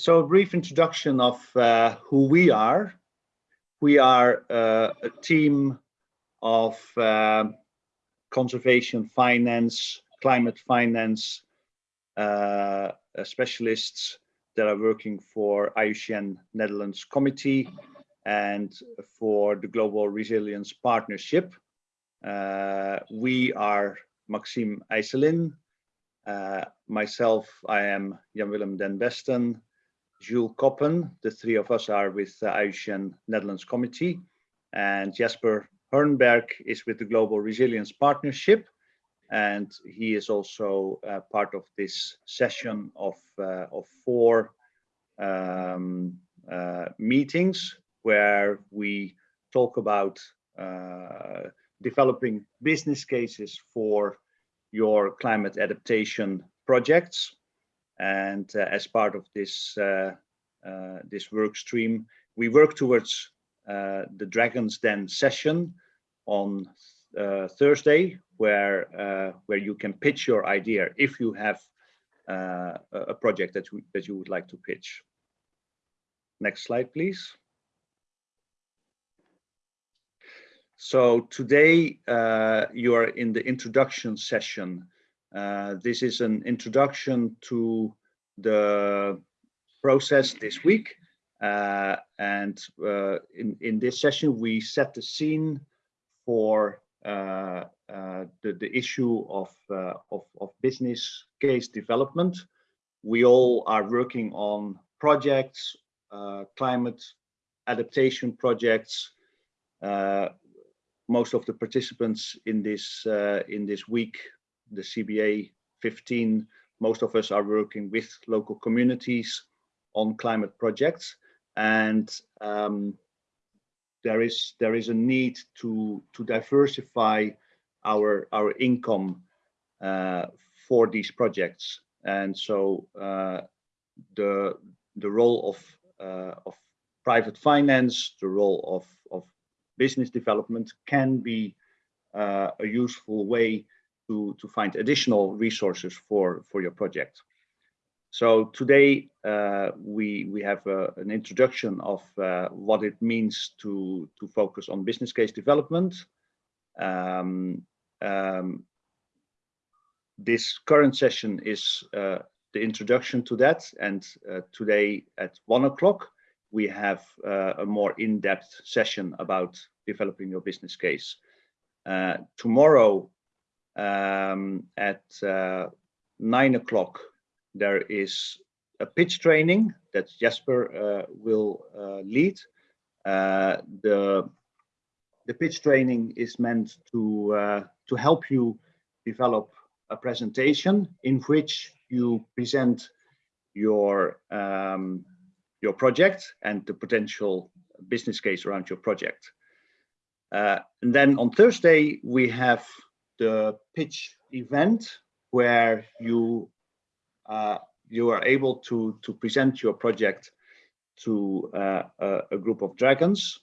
so a brief introduction of uh, who we are. We are uh, a team of uh, conservation finance, climate finance uh, specialists that are working for IUCN Netherlands Committee and for the Global Resilience Partnership. Uh, we are Maxime Eiselin, uh, myself, I am Jan-Willem den Besten, Jules Koppen, the three of us are with the IUCN Netherlands Committee, and Jesper Hornberg is with the Global Resilience Partnership, and he is also uh, part of this session of, uh, of four um, uh, meetings where we talk about uh, developing business cases for your climate adaptation projects. And uh, as part of this, uh, uh, this work stream, we work towards uh, the Dragon's Den session on uh, Thursday, where, uh, where you can pitch your idea if you have a project that, that you would like to pitch. Next slide, please. So today you are in the introduction session. Uh, this is an introduction to the process this week. Uh, and uh, in, in this session, we set the scene for uh, uh, the, the issue of, of, of business case development. We all are working on projects, climate adaptation projects, most of the participants in this in this week, the CBA 15, most of us are working with local communities on climate projects, and um, there is there is a need to to diversify our our income uh, for these projects, and so uh, the the role of uh, of private finance, the role of of business development can be uh, a useful way to, to find additional resources for, for your project. So today uh, we, we have uh, an introduction of uh, what it means to, to focus on business case development. Um, um, this current session is uh, the introduction to that and uh, today at one o'clock we have a more in-depth session about developing your business case. Tomorrow um, at uh, nine o'clock, there is a pitch training that Jesper uh, will uh, lead. Uh, the, the pitch training is meant to, to help you develop a presentation in which you present your um, your project and the potential business case around your project. Uh, and then on Thursday, we have the pitch event where you uh, you are able to, to present your project to uh, a, group of dragons.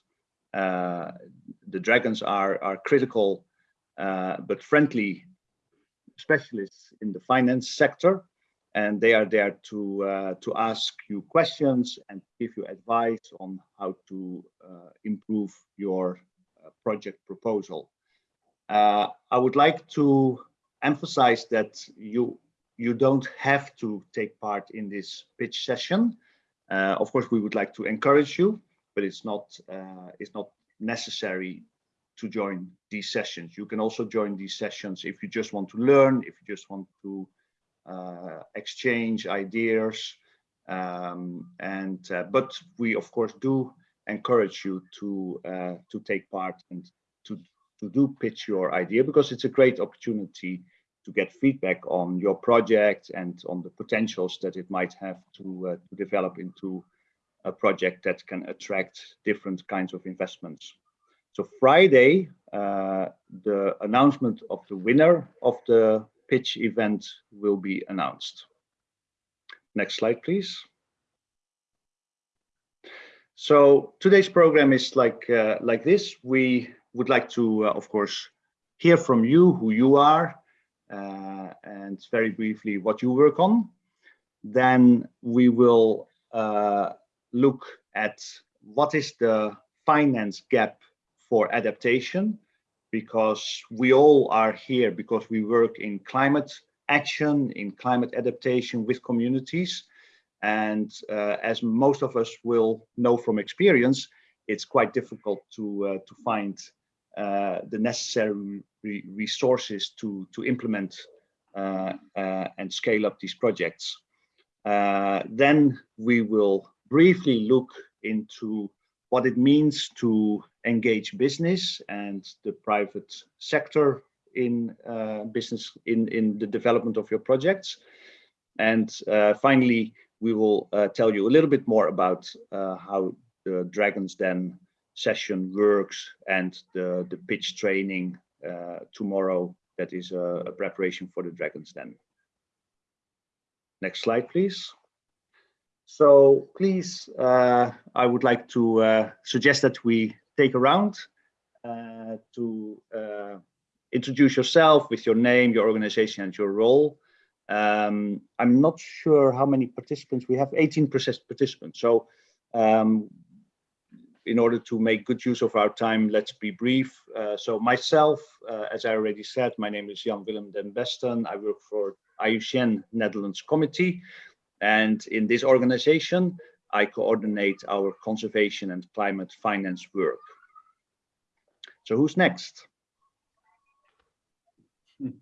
Uh, the dragons are, are critical uh, but friendly specialists in the finance sector and they are there to uh, to ask you questions and give you advice on how to uh, improve your project proposal. Uh, I would like to emphasize that you you don't have to take part in this pitch session. Uh, of course, we would like to encourage you, but it's not uh, it's not necessary to join these sessions. You can also join these sessions if you just want to learn, if you just want to uh, exchange ideas. Um, and uh, but we of course do encourage you to uh, to take part and to to do pitch your idea because it's a great opportunity to get feedback on your project and on the potentials that it might have to, uh, to develop into a project that can attract different kinds of investments. So Friday, uh, the announcement of the winner of the pitch event will be announced. Next slide, please. So today's program is like uh, like this. We would like to, uh, of course, hear from you who you are uh, and very briefly what you work on. Then we will uh, look at what is the finance gap for adaptation, because we all are here because we work in climate action, in climate adaptation with communities. And uh, as most of us will know from experience, it's quite difficult to, uh, to find the necessary re resources to, to implement uh, uh, and scale up these projects. Uh, then we will briefly look into what it means to engage business and the private sector in uh, business in, in the development of your projects. And uh, finally, we will uh, tell you a little bit more about uh, how the Dragons Den session works and the, the pitch training uh, tomorrow that is a, a preparation for the Dragons Den. Next slide, please. So please, uh, I would like to uh, suggest that we take a round uh, to uh, introduce yourself with your name, your organization and your role. Um, I'm not sure how many participants we have, 18 participants. So um, in order to make good use of our time, let's be brief. Uh, so myself, uh, as I already said, my name is Jan Willem den Besten. I work for IUCN Netherlands Committee. And in this organization, I coordinate our conservation and climate finance work. So who's next?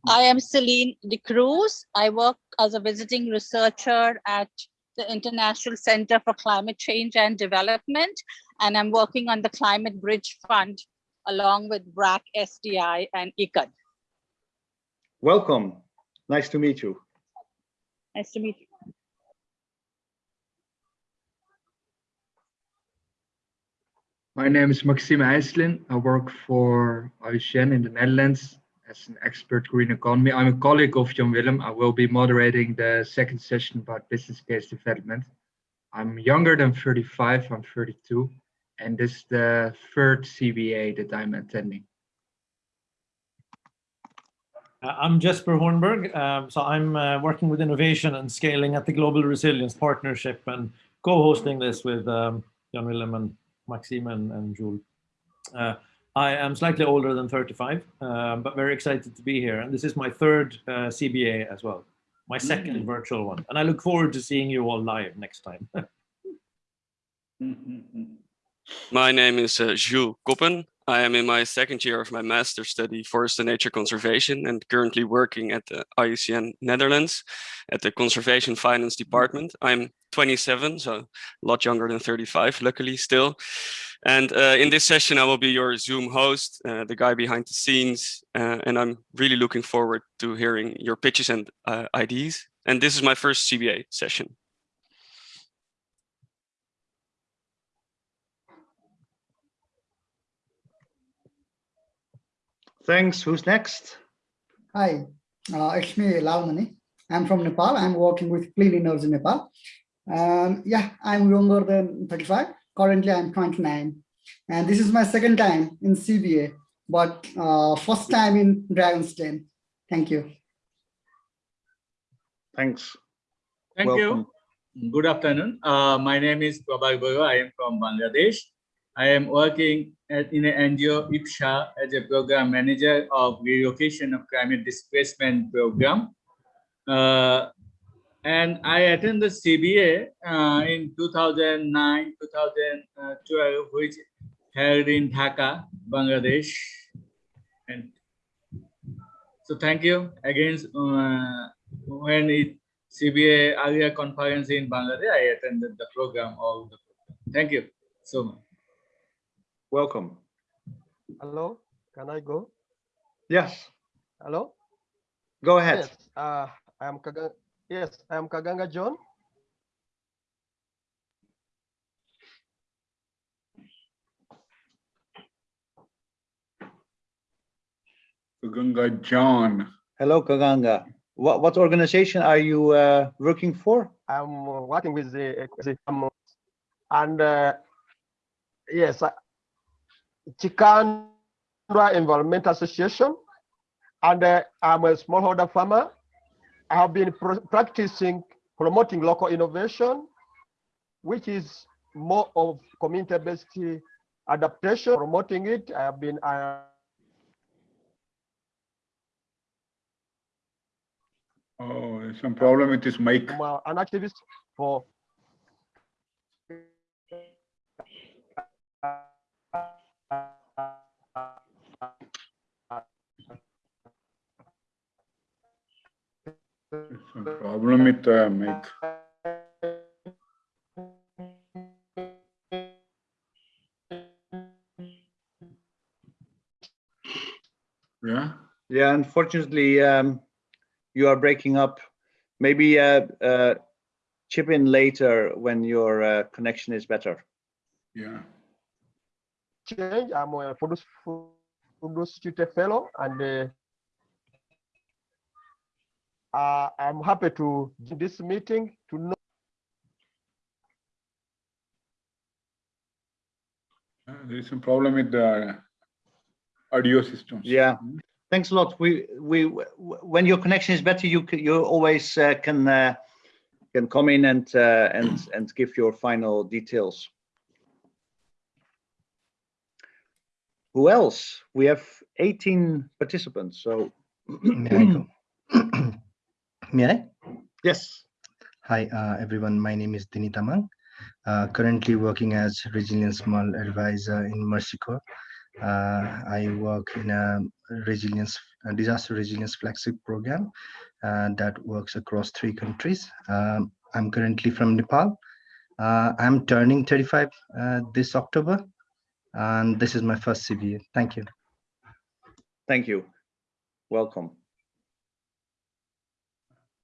I am Celine de Cruz. I work as a visiting researcher at the International Center for Climate Change and Development, and I'm working on the Climate Bridge Fund along with BRAC, SDI, and ICAD. Welcome. Nice to meet you. Nice to meet you. My name is Maxime Eiselin. I work for IUCN in the Netherlands as an expert green economy. I'm a colleague of Jan Willem. I will be moderating the second session about business case development. I'm younger than 35, I'm 32, and this is the third CBA that I'm attending. Uh, I'm Jesper Hornberg. Um, so I'm uh, working with innovation and scaling at the Global Resilience Partnership and co-hosting this with um, Jan Willem and Maxime and, and Jules. Uh, I am slightly older than 35, uh, but very excited to be here. And this is my third uh, CBA as well, my second Mm. virtual one. And I look forward to seeing you all live next time. My name is uh, Jules Koppen. I am in my second year of my master's study forest and nature conservation and currently working at the IUCN Netherlands at the conservation finance department. I'm 27, so a lot younger than 35, luckily still. And uh, in this session, I will be your Zoom host, uh, the guy behind the scenes, uh, and I'm really looking forward to hearing your pitches and uh, ideas. And this is my first CBA session. Thanks. Who's next? Hi, uh, it's me, Lavmani. I'm from Nepal. I'm working with Clean Energy Nepal. Um, yeah, I'm younger than 35. Currently, I'm 29. And this is my second time in CBA, but uh, first time in Dragon's Den. Thank you. Thanks. Thank Welcome. you. Good afternoon. Uh, my name is Prabhak Boro. I am from Bangladesh. I am working at, in NGO IPSA as a program manager of relocation of climate displacement program. Uh, and I attended CBA uh, in 2009, 2012, which held in Dhaka, Bangladesh. And so thank you again. Uh, when it CBA area conference in Bangladesh, I attended the program, all the program. Thank you so much. Welcome. Hello, can I go? Yes, Hello? go ahead. Yes, uh, I am Kaga yes, I am Kaganga John. Gunga John. Hello, Kaganga. What, what organization are you uh, working for? I'm uh, working with the, the and uh, yes, Chikandra Environment Association, and uh, I'm a smallholder farmer. I have been pro- practicing promoting local innovation, which is more of community-based adaptation, promoting it. I have been uh, Oh, some problem with this mic. I'm, an activist for Some problem with the mic. Yeah, Yeah, unfortunately, um, you are breaking up. Maybe uh, uh, chip in later when your uh, connection is better. yeah. change. I'm a Fudus Fudus Tutor Fellow, and uh, I'm happy to do this meeting to know. Uh, There is some problem with the audio systems. Yeah. Thanks a lot. We we when your connection is better, you you always uh, can uh, can come in and uh, and and give your final details. Who else? We have 18 participants. So May I go? May I? yes. Hi, uh, everyone. My name is Dinita Mang. Uh, currently working as Resilience Small Advisor in Mercy Corps. Uh, I work in a resilience, a disaster resilience flagship program uh, that works across three countries. Um, I'm currently from Nepal. Uh, I'm turning 35 uh, this October, and this is my first CBA. Thank you. Thank you. Welcome.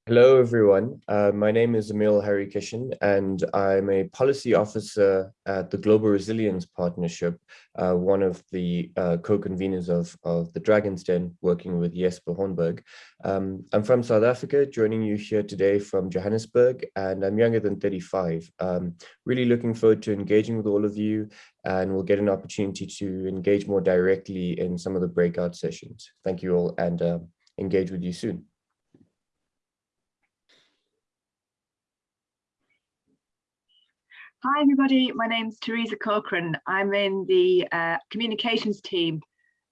Hello, everyone. Uh, my name is Emil Harikishan, and I'm a policy officer at the Global Resilience Partnership, uh, one of the uh, co-conveners of, of the Dragon's Den, working with Jesper Hornberg. Um, I'm from South Africa, joining you here today from Johannesburg, and I'm younger than 35. Um, really looking forward to engaging with all of you, and we'll get an opportunity to engage more directly in some of the breakout sessions. Thank you all, and uh, engage with you soon. Hi, everybody. My name's Teresa Corcoran. I'm in the uh, communications team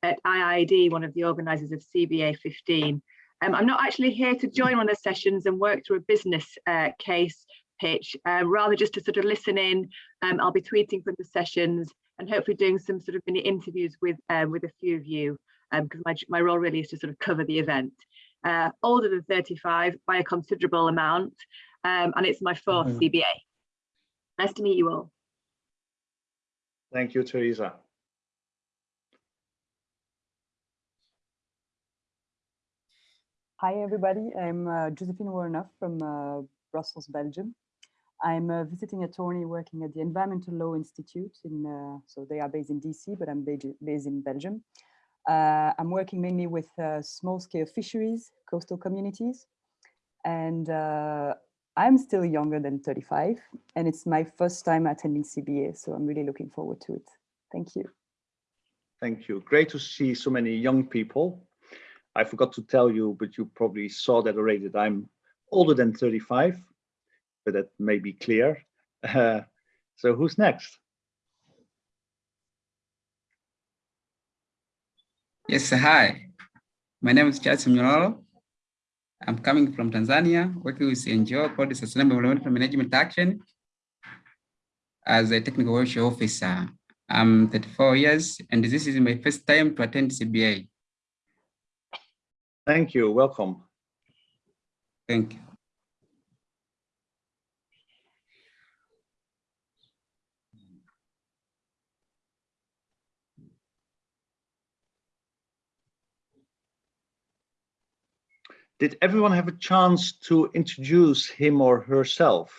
at IIED, one of the organisers of CBA 15. Um, I'm not actually here to join one of the sessions and work through a business uh, case pitch, uh, rather just to sort of listen in. Um, I'll be tweeting from the sessions and hopefully doing some sort of mini interviews with uh, with a few of you, because my, my role really is to sort of cover the event. Uh, older than 35 by a considerable amount, um, and it's my 4th Mhm. CBA. Nice to meet you all. Thank you, Teresa. Hi, everybody. I'm uh, Josephine Warnoff from uh, Brussels, Belgium. I'm a visiting attorney working at the Environmental Law Institute. In uh, so they are based in DC, but I'm based based in Belgium. Uh, I'm working mainly with uh, small-scale fisheries, coastal communities, and uh, I'm still younger than 35, and it's my first time attending CBA, so I'm really looking forward to it. Thank you. Thank you. Great to see so many young people. I forgot to tell you, but you probably saw that already, that I'm older than 35, but that may be clear. Uh, so who's next? Yes, hi. My name is Charles Mnyororo. I'm coming from Tanzania, working with NGO called the Sustainable Environmental Management Action as a technical workshop officer. I'm 34 years, and this is my first time to attend CBA. Thank you. Welcome. Thank you. Did everyone have a chance to introduce him or herself?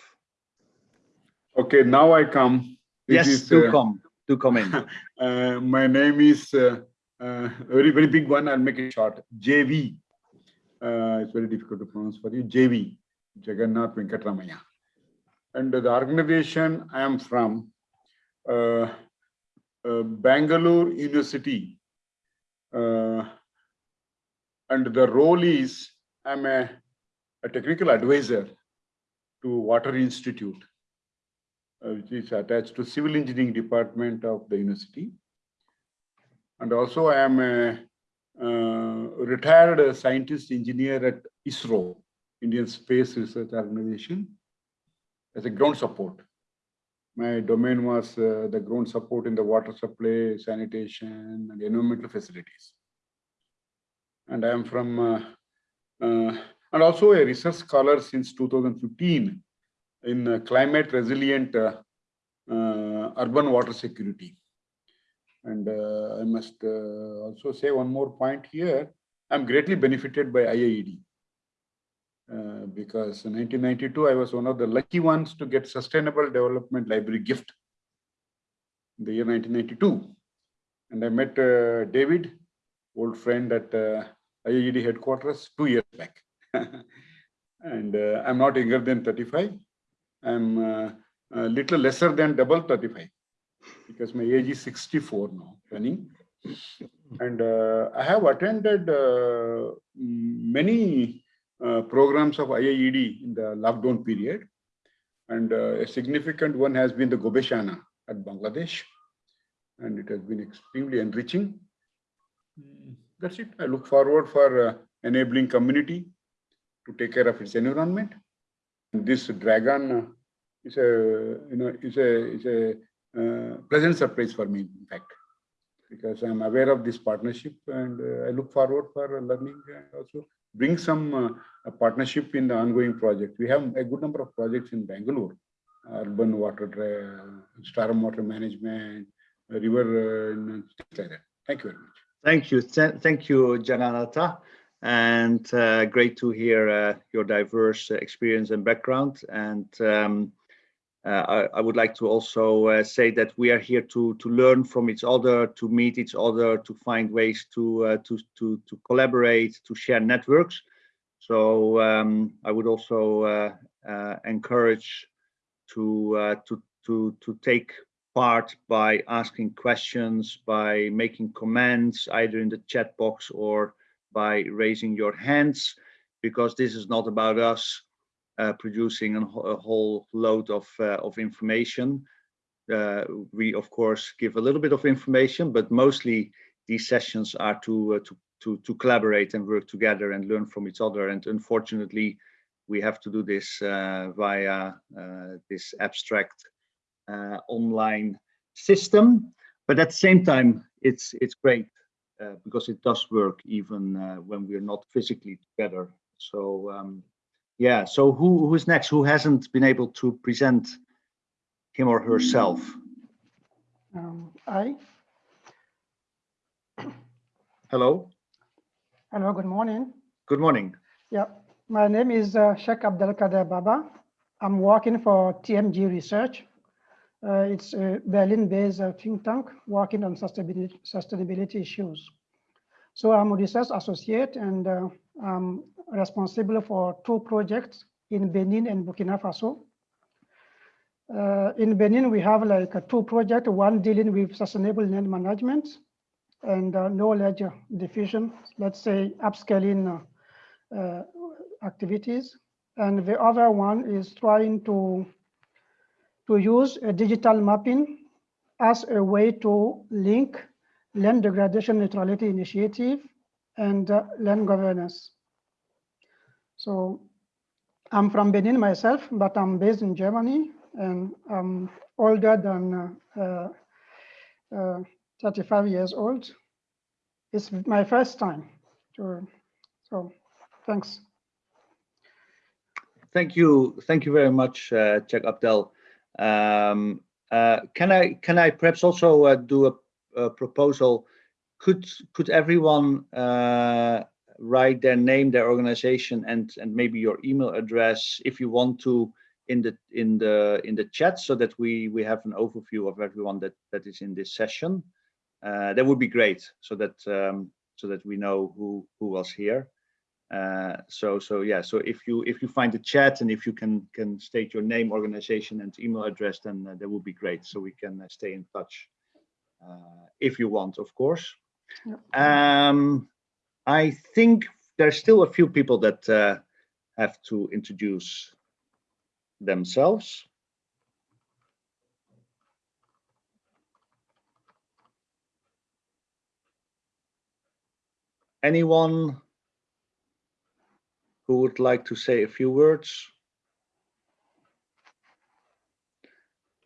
Okay, now I come. This yes, is, do uh, come. Do come in. Uh, my name is uh, uh, very, very big one. I'll make it short. JV. Uh, it's very difficult to pronounce for you. JV, Jagannath Venkatramaya. And the organization I am from, uh, Bangalore University. Uh, and the role is I'm a, a technical advisor to Water Institute. uh, which is attached to civil engineering department of the university. And also I am a uh, retired scientist engineer at ISRO, Indian Space Research Organization, as a ground support. My domain was uh, the ground support in the water supply, sanitation, and environmental facilities. And I am from, uh, and also a research scholar since 2015 in uh, climate resilient uh, uh, urban water security. And I must also say one more point here. I'm greatly benefited by IIED. Uh, because in 1992, I was one of the lucky ones to get Sustainable Development Library gift in the year 1992. And I met uh, David, old friend at uh, IIED headquarters two years back. and uh, I'm not younger than 35. I'm uh, a little lesser than double 35 because my age is 64 now, running. And I have attended many uh, programs of IIED in the lockdown period. And uh, a significant one has been the Gobeshona at Bangladesh. And it has been extremely enriching. That's it. I look forward for uh, enabling community to take care of its environment. This dragon is a, you know, is a, is a uh, pleasant surprise for me, in fact, because I'm aware of this partnership and uh, I look forward for learning and also bring some uh, partnership in the ongoing project. We have a good number of projects in Bangalore, urban water, uh, storm water management, river, uh, things like that. Thank you very much. Thank you. Thank you, Jagannatha. And uh, great to hear uh, your diverse experience and background. And um, uh, I, I, would like to also say that we are here to to learn from each other, to meet each other, to find ways to to to to collaborate, to share networks. So um, I would also uh, uh, encourage to uh, to to to take part by asking questions, by making comments either in the chat box or by raising your hands, because this is not about us uh, producing a, whole load of uh, of information. Uh, we of course give a little bit of information, but mostly these sessions are to to to, to collaborate and work together and learn from each other. And unfortunately, we have to do this uh, via uh, this abstract uh, online system. But at the same time, it's it's great uh, because it does work even uh, when we're not physically together. So um, yeah, so who who is next? Who hasn't been able to present him or herself? Um, I. Hello. Hello, good morning. Good morning. Yeah, my name is uh, Sheikh Abdelkader Baba. I'm working for TMG Research. Uh, it's a Berlin-based uh, think tank working on sustainability, sustainability issues. So I'm a research associate and uh, I'm responsible for two projects in Benin and Burkina Faso. Uh, in Benin, we have like two projects, one dealing with sustainable land management and uh, knowledge diffusion, let's say upscaling uh, uh, activities. And the other one is trying to, to use a digital mapping as a way to link land degradation neutrality initiative and uh, land governance. So I'm from Benin myself, but I'm based in Germany and I'm older than uh, uh, 35 years old. It's my first time. To, so thanks. Thank you. Thank you very much, uh, Abdel. Um, uh, can I can I perhaps also uh, do a, a, proposal? Could could everyone uh, write their name, their organization, and and maybe your email address if you want to in the in the in the chat so that we we have an overview of everyone that that is in this session uh, that would be great so that um, so that we know who who was here uh, so so yeah so if you if you find the chat and if you can can state your name organization and email address then uh, that would be great. So we can uh, stay in touch uh, if you want of course. Um, i think there's still a few people that uh, have to introduce themselves. Anyone who would like to say a few words?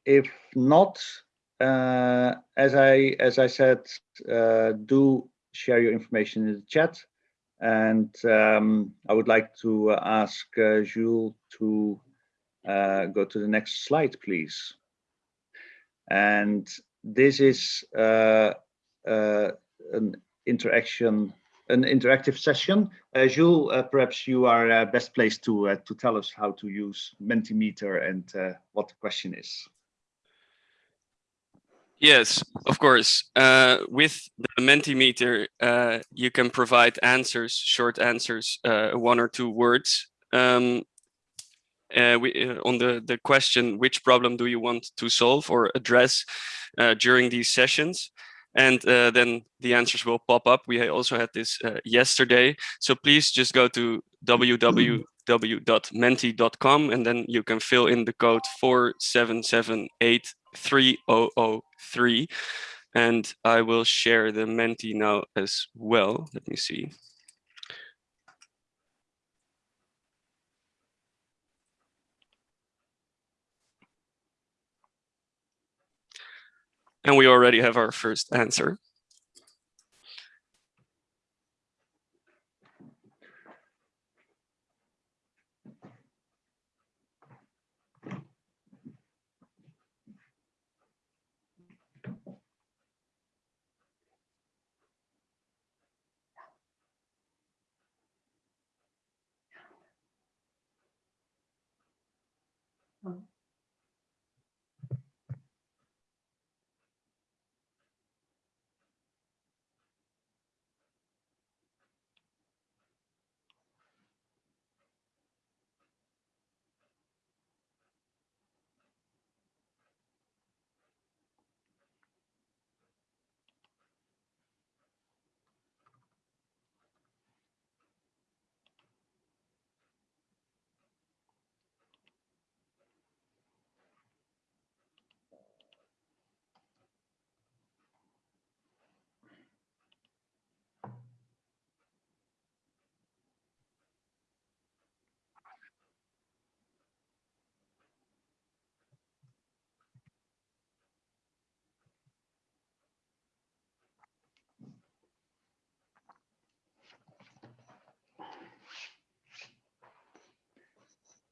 If not, uh, as I as I said, uh, do share your information in the chat. And um, I would like to ask uh, Jules to uh, go to the next slide, please. And this is uh, uh, an interaction, an interactive session. Uh, Jules, uh, perhaps you are uh, best placed to to tell us how to use Mentimeter and what the question is. Yes, of course. Uh, with the Mentimeter, uh, you can provide answers, short answers, uh, one or two words. Um, we, on the, the question, which problem do you want to solve or address during these sessions? And uh, then the answers will pop up. We also had this uh, yesterday. So please just go to www.menti.com and then you can fill in the code 47783003 and I will share the Menti now as well. Let me see. And we already have our first answer.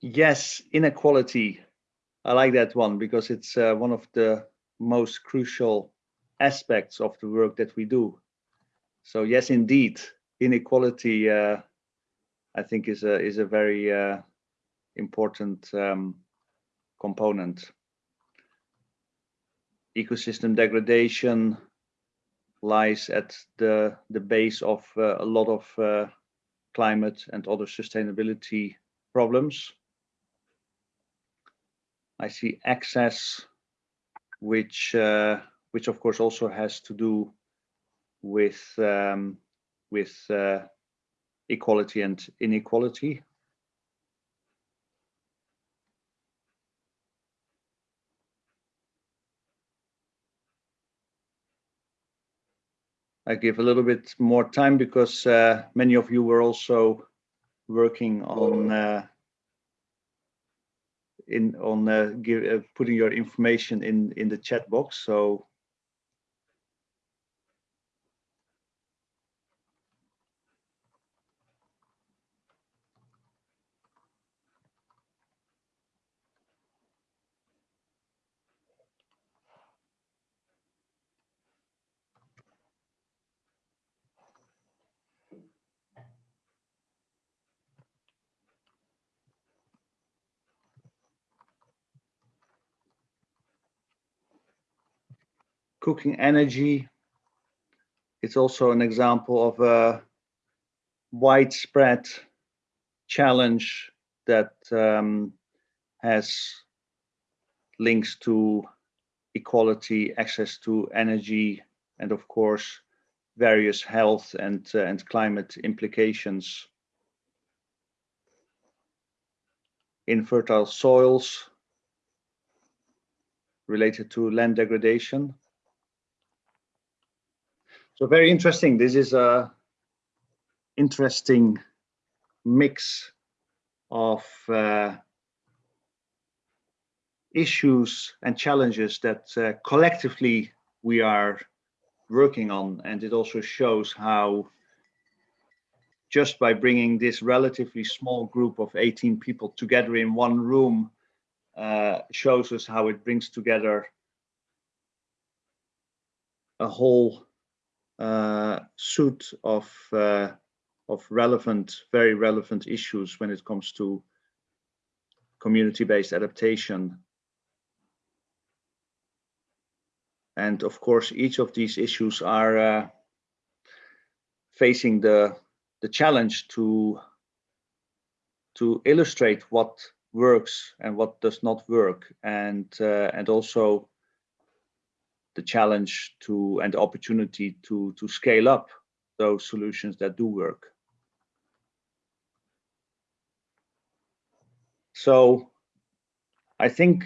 Yes, inequality. I like that one because it's uh, one of the most crucial aspects of the work that we do. So yes, indeed, inequality, uh, I think, is a is a very uh, important um, component. Ecosystem degradation lies at the the base of uh, a lot of uh, climate and other sustainability problems. I see access, which uh, which of course also has to do with um, with uh, equality and inequality. I give a little bit more time because uh, many of you were also working on uh, in on uh, give, uh, putting your information in in the chat box. So cooking energy. It's also an example of a widespread challenge that um, has links to equality, access to energy, and of course, various health and, uh, and climate implications. Infertile soils related to land degradation. So very interesting. This is a interesting mix of uh, issues and challenges that uh, collectively we are working on. And it also shows how just by bringing this relatively small group of 18 people together in one room uh, shows us how it brings together a whole uh, suit of uh, of relevant, very relevant issues when it comes to community-based adaptation And of course, each of these issues are uh, facing the, the challenge to, to illustrate what works and what does not work. And, uh, and also the challenge to and the opportunity to, to scale up those solutions that do work. So I think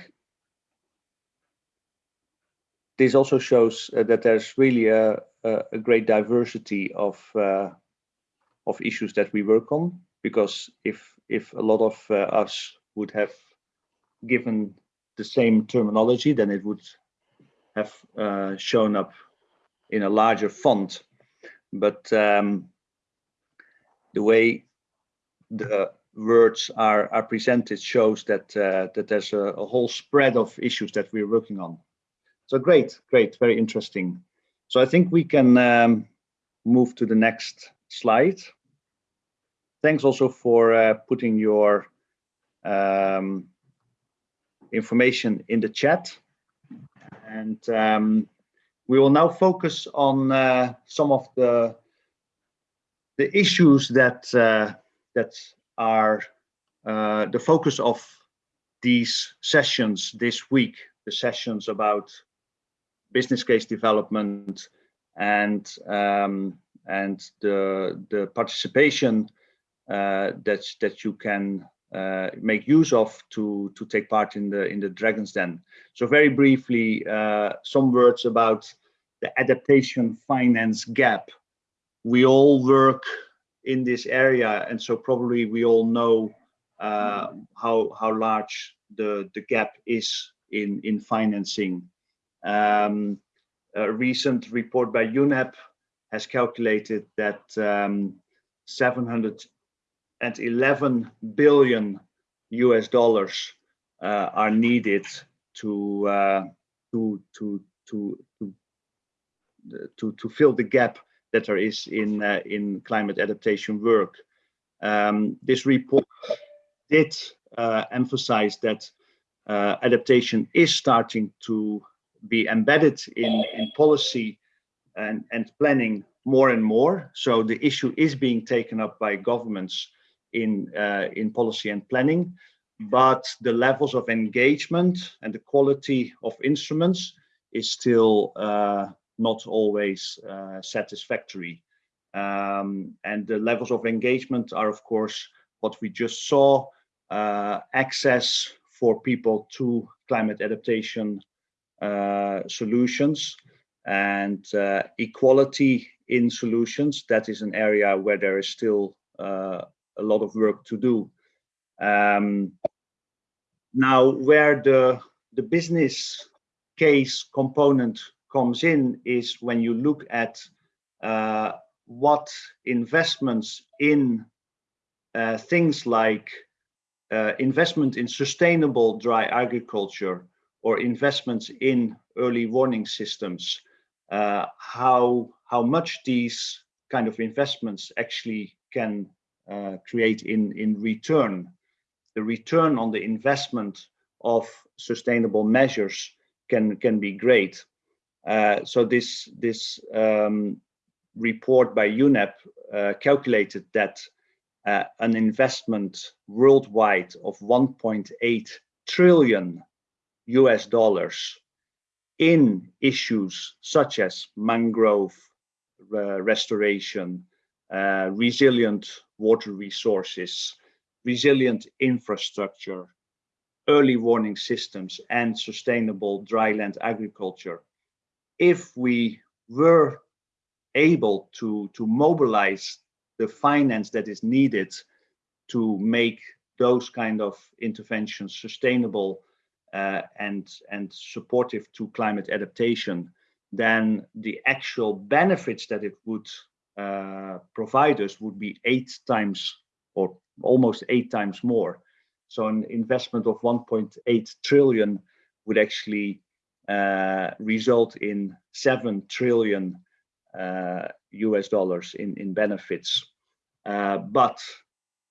this also shows uh, that there's really a, a, a great diversity of uh, of issues that we work on. Because if if a lot of uh, us would have given the same terminology, then it would have uh, shown up in a larger font. But um, the way the words are are presented shows that uh, that there's a, a whole spread of issues that we're working on. So great, great, very interesting. So I think we can um, move to the next slide. Thanks also for uh, putting your um, information in the chat. And um, we will now focus on uh, some of the the issues that uh, that are uh, the focus of these sessions this week. The sessions about business case development and um, and the the participation uh, that that you can uh, make use of to to take part in the in the Dragon's Den. So very briefly, uh, some words about the adaptation finance gap. We all work in this area, and so probably we all know uh, how how large the the gap is in in financing um, a recent report by UNEP has calculated that um, 711 billion US dollars uh, are needed to, uh, to, to, to, to, to, to fill the gap that there is in, uh, in climate adaptation work. Um, this report did uh, emphasize that uh, adaptation is starting to be embedded in, in policy and, and planning more and more. So the issue is being taken up by governments in, uh, in policy and planning, but the levels of engagement and the quality of instruments is still uh, not always uh, satisfactory. Um, and the levels of engagement are, of course, what we just saw, uh, access for people to climate adaptation uh, solutions and uh, equality in solutions. That is an area where there is still uh, a lot of work to do. Um, now, where the, the business case component comes in is when you look at uh, what investments in uh, things like uh, investment in sustainable dry agriculture or investments in early warning systems, uh, how, how much these kind of investments actually can create in, in return. The return on the investment of sustainable measures can, can be great. Uh, so this, this um, report by UNEP uh, calculated that uh, an investment worldwide of 1.8 trillion US dollars in issues such as mangrove uh, restoration, uh, resilient water resources, resilient infrastructure, early warning systems, and sustainable dryland agriculture. If we were able to, to mobilize the finance that is needed to make those kind of interventions sustainable uh, and and supportive to climate adaptation, then the actual benefits that it would uh, provide would be eight times or almost eight times more. So an investment of 1.8 trillion would actually uh, result in 7 trillion uh, US dollars in, in benefits. Uh, but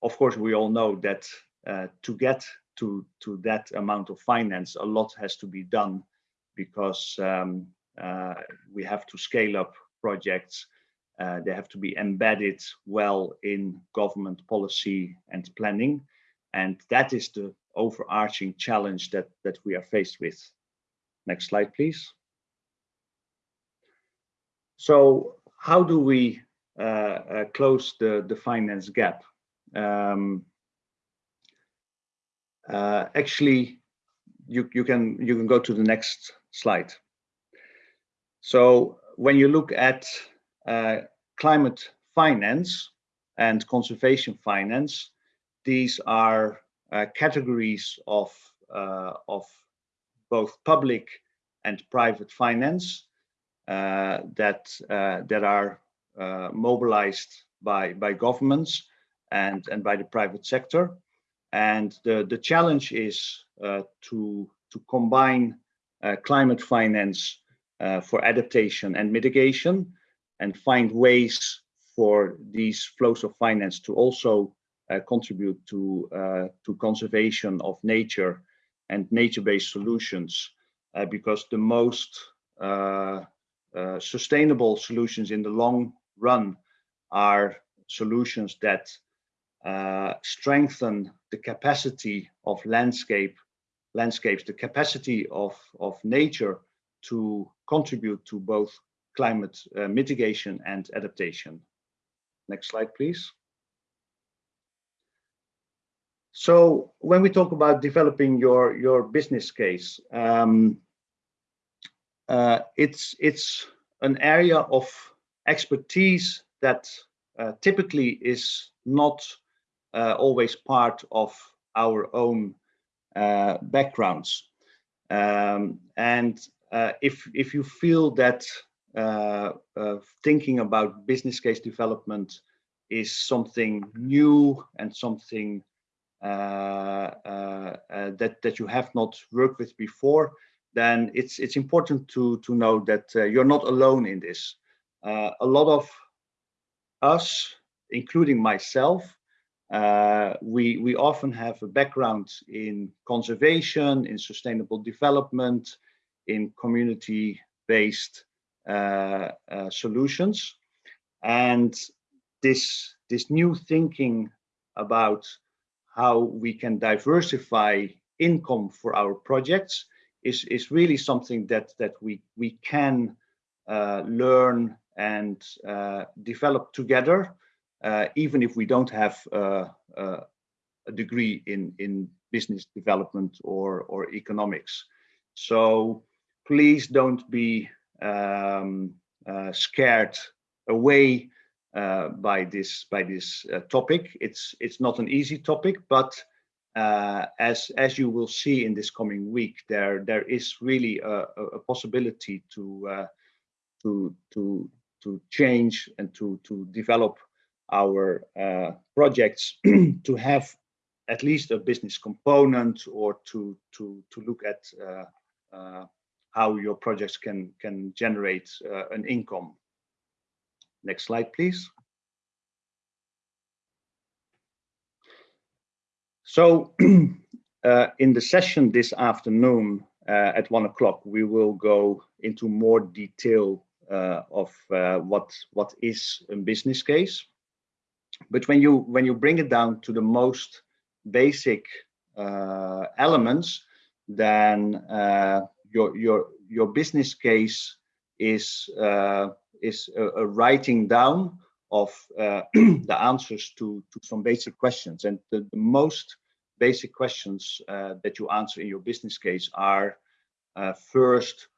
of course, we all know that uh, to get to, to that amount of finance, a lot has to be done because um, we have to scale up projects. Uh, they have to be embedded well in government policy and planning. And that is the overarching challenge that, that we are faced with. Next slide, please. So how do we uh, uh, close the, the finance gap? Um, uh, actually, you, you, can, you can go to the next slide. So when you look at climate finance and conservation finance, these are uh, categories of, uh, of both public and private finance uh, that, uh, that are uh, mobilized by, by governments and, and by the private sector. And the, the challenge is uh, to, to combine climate finance for adaptation and mitigation and find ways for these flows of finance to also uh, contribute to uh, to conservation of nature and nature-based solutions uh, because the most sustainable solutions in the long run are solutions that strengthen the capacity of landscape landscapes, the capacity of, of nature to contribute to both climate uh, mitigation and adaptation. Next slide, please. So when we talk about developing your your business case, um, uh, it's it's an area of expertise that uh, typically is not uh, always part of our own uh, backgrounds. Um, and uh, if if you feel that uh, thinking about business case development is something new and something uh, uh, uh, that that you have not worked with before, then it's it's important to to know that you're not alone in this. a lot of us, including myself, we we often have a background in conservation, in sustainable development, in community-based solutions, and this this new thinking about how we can diversify income for our projects is, is really something that, that we, we can uh, learn and uh, develop together, uh, even if we don't have uh, uh, a degree in, in business development or, or economics. So please don't be um, uh, scared away uh, by this by this uh, topic. It's it's not an easy topic, but uh, as as you will see in this coming week, there there is really a, a possibility to uh, to to to change and to to develop our uh, projects to have at least a business component or to to to look at uh, how your projects can can generate an income Next slide, please. So uh, in the session this afternoon uh, at one o'clock, we will go into more detail uh, of uh, what what is a business case. But when you when you bring it down to the most basic uh, elements, then uh, your your your business case is is a, a writing down of uh, the answers to, to some basic questions. And the, the most basic questions uh, that you answer in your business case are uh, first,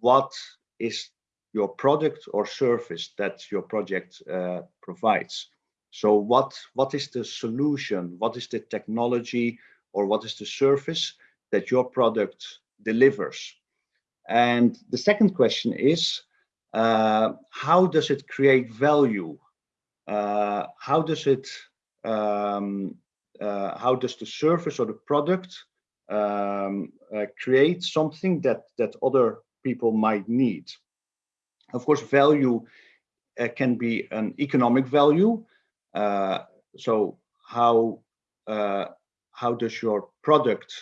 what is your product or service that your project uh, provides? So what, what is the solution? What is the technology or what is the service that your product delivers? And the second question is, uh, how does it create value? Uh, how does it, um, uh, how does the service or the product um, uh, create something that, that other people might need? Of course, value uh, can be an economic value. Uh, so how, how does your product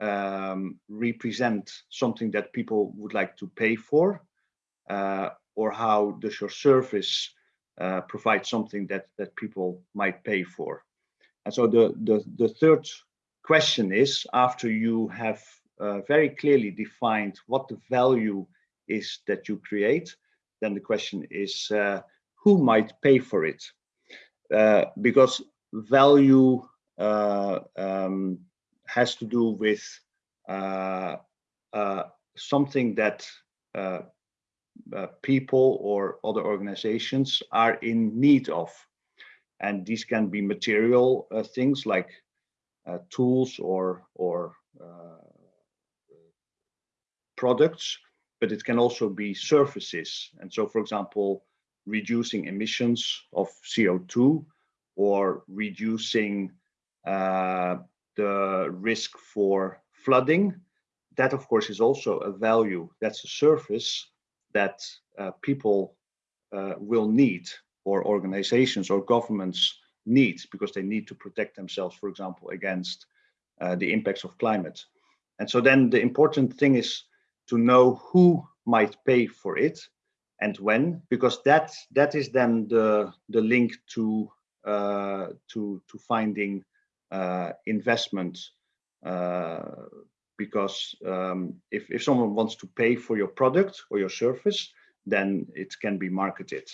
um, represent something that people would like to pay for? Uh, or how does your service uh, provide something that, that people might pay for? And so the, the, the third question is, after you have uh, very clearly defined what the value is that you create, then the question is, uh, who might pay for it? Uh, because value uh, um, has to do with uh, uh, something that uh, uh, people or other organizations are in need of. And these can be material uh, things like uh, tools or, or products, but it can also be surfaces. And so, for example, reducing emissions of CO2 or reducing the risk for flooding. That, of course, is also a value. That's a service that uh, people uh, will need or organizations or governments need because they need to protect themselves, for example, against uh, the impacts of climate. And so then the important thing is to know who might pay for it and when, because that that is then the the link to uh, to to finding investment uh, because um, if, if someone wants to pay for your product or your service, then it can be marketed.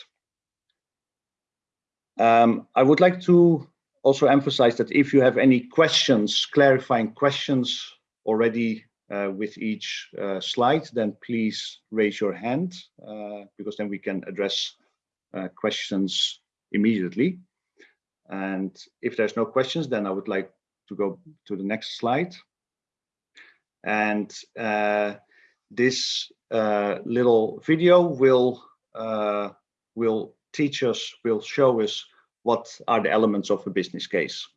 Um, I would like to also emphasize that if you have any questions, clarifying questions already uh, with each uh, slide, then please raise your hand uh, because then we can address uh, questions immediately. And if there's no questions, then I would like to go to the next slide. And uh, this uh, little video will uh, will teach us, will show us what are the elements of a business case.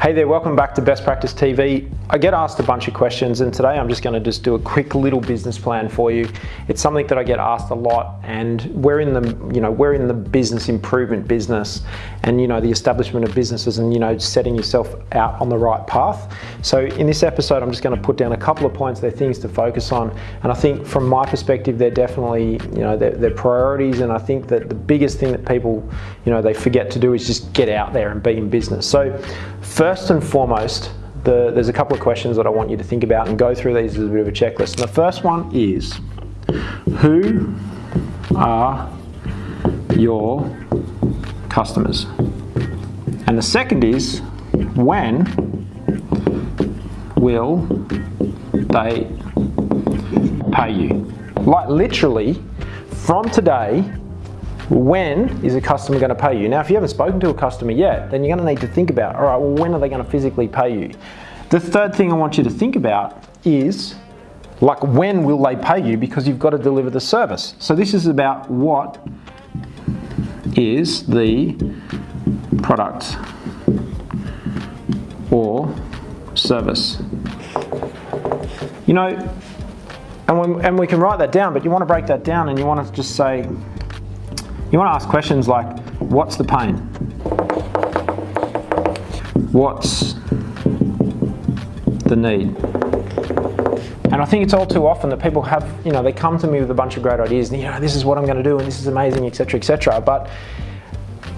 Hey there, welcome back to Best Practice TV. I get asked a bunch of questions and today I'm just going to just do a quick little business plan for you. It's something that I get asked a lot and we're in the, you know, we're in the business improvement business and, you know, the establishment of businesses and, you know, setting yourself out on the right path. So in this episode, I'm just going to put down a couple of points, they're things to focus on. And I think from my perspective, they're definitely, you know, they're, they're priorities. And I think that the biggest thing that people, you know, they forget to do is just get out there and be in business. So First and foremost, the, there's a couple of questions that I want you to think about and go through these as a bit of a checklist. And the first one is, who are your customers? And the second is, when will they pay you? Like literally, from today, when is a customer going to pay you? Now, if you haven't spoken to a customer yet, then you're going to need to think about, all right, well, when are they going to physically pay you? The third thing I want you to think about is, like, when will they pay you? Because you've got to deliver the service. So this is about what is the product or service. You know, and, and we can write that down, but you want to break that down and you want to just say, you want to ask questions like, what's the pain? What's the need? And I think it's all too often that people have, you know, they come to me with a bunch of great ideas and, you know, this is what I'm going to do and this is amazing, etc., etc. But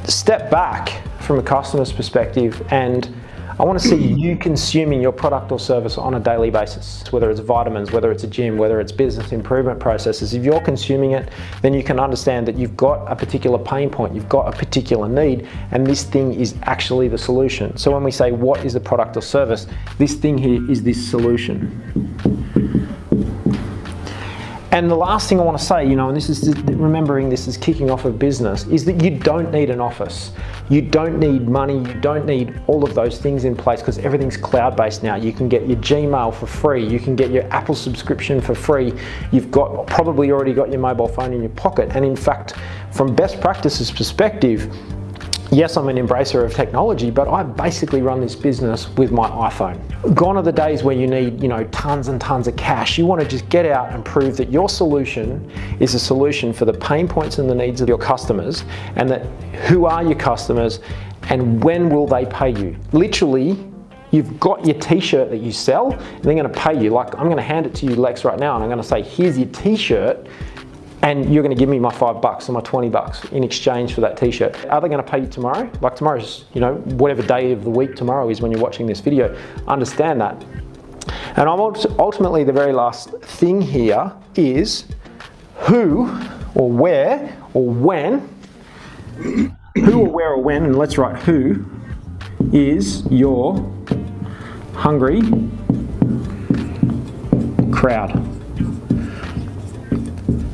step back from a customer's perspective and I want to see you consuming your product or service on a daily basis, whether it's vitamins, whether it's a gym, whether it's business improvement processes. If you're consuming it, then you can understand that you've got a particular pain point, you've got a particular need, and this thing is actually the solution. So when we say what is the product or service, this thing here is this solution. And the last thing I want to say, you know, and this is remembering this is kicking off a business, is that you don't need an office. You don't need money, you don't need all of those things in place because everything's cloud-based now. You can get your Gmail for free, you can get your Apple subscription for free. You've got probably already got your mobile phone in your pocket. And in fact, from best practices perspective, yes, I'm an embracer of technology, but I basically run this business with my iPhone. Gone are the days where you need, you know, tons and tons of cash. You want to just get out and prove that your solution is a solution for the pain points and the needs of your customers and that who are your customers and when will they pay you? Literally, you've got your t-shirt that you sell and they're going to pay you. Like I'm going to hand it to you Lex right now and I'm going to say, here's your t-shirt and you're going to give me my five bucks or my 20 bucks in exchange for that t-shirt. Are they going to pay you tomorrow? Like tomorrow's, you know, whatever day of the week tomorrow is when you're watching this video. Understand that. And I'm ultimately the very last thing here is who or where or when, who or where or when, and let's write who is your hungry crowd.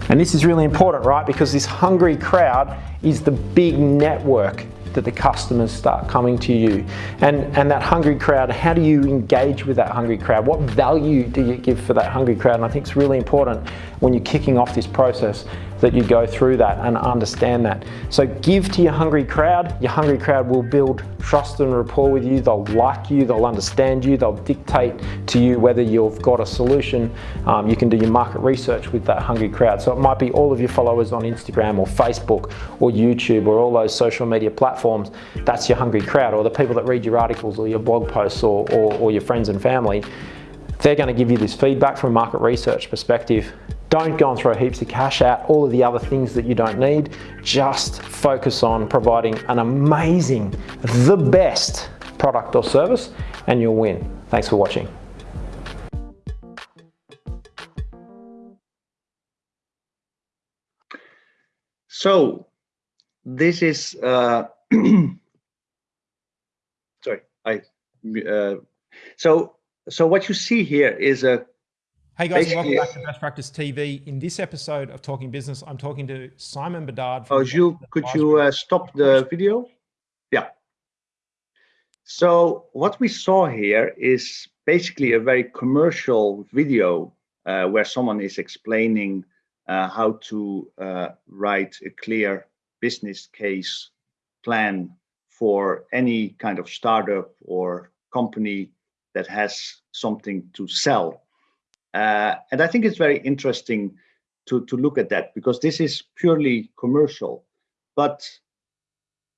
And this is really important, right? Because this hungry crowd is the big network that the customers start coming to you. And, and that hungry crowd, how do you engage with that hungry crowd? What value do you give for that hungry crowd? And I think it's really important when you're kicking off this process that you go through that and understand that. So give to your hungry crowd. Your hungry crowd will build trust and rapport with you. They'll like you, they'll understand you, they'll dictate to you whether you've got a solution. Um, you can do your market research with that hungry crowd. So it might be all of your followers on Instagram or Facebook or YouTube or all those social media platforms. That's your hungry crowd or the people that read your articles or your blog posts or, or, or your friends and family. They're going to give you this feedback from a market research perspective don't go and throw heaps of cash at all of the other things that you don't need. Just focus on providing an amazing, the best product or service and you'll win. Thanks for watching. So this is, uh, sorry, I, uh, so, so what you see here is a Hey guys, welcome back to Best Practice TV. In this episode of Talking Business, I'm talking to Simon Bedard. Oh, you could you uh, stop the video? Yeah. So what we saw here is basically a very commercial video uh, where someone is explaining uh, how to uh, write a clear business case plan for any kind of startup or company that has something to sell uh, and I think it's very interesting to, to look at that because this is purely commercial, but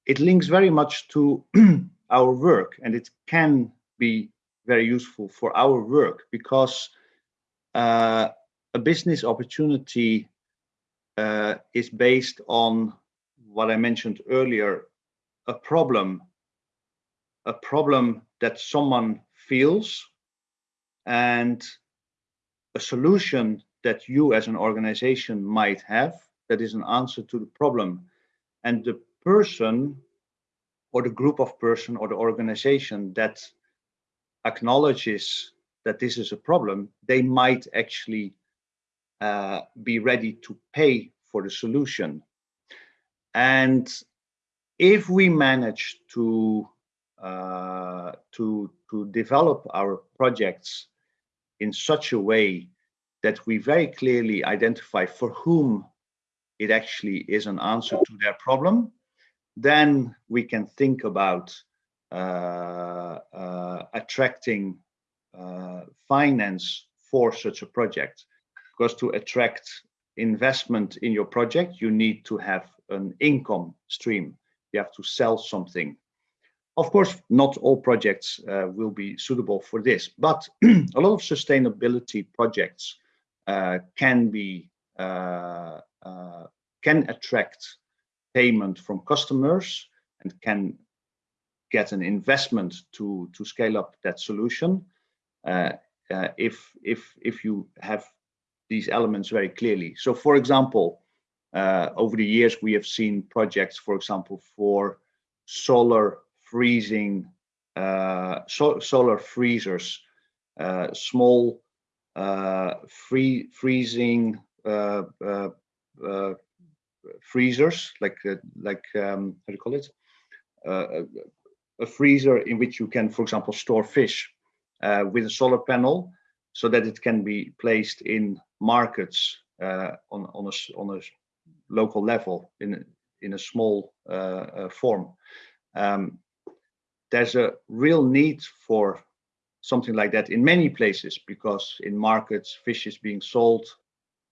it links very much to our work and it can be very useful for our work because uh, a business opportunity uh, is based on what I mentioned earlier, a problem, a problem that someone feels and a solution that you as an organization might have that is an answer to the problem. And the person or the group of person or the organization that acknowledges that this is a problem, they might actually uh, be ready to pay for the solution. And if we manage to uh, to to develop our projects in such a way that we very clearly identify for whom it actually is an answer to their problem, then we can think about uh, uh, attracting uh, finance for such a project. Because to attract investment in your project, you need to have an income stream. You have to sell something. Of course, not all projects uh, will be suitable for this, but a lot of sustainability projects uh, can be uh, uh, can attract payment from customers and can get an investment to to scale up that solution uh, if if if you have these elements very clearly. So, for example, uh, over the years we have seen projects, for example, for solar freezing, uh, so, solar freezers, uh, small uh, free freezing uh, uh, freezers, like like um, how do you call it? A, freezer in which you can, for example, store fish with a solar panel, so that it can be placed in markets on on a on a local level in in a small uh, uh, form. Um, there's a real need for something like that in many places because in markets fish is being sold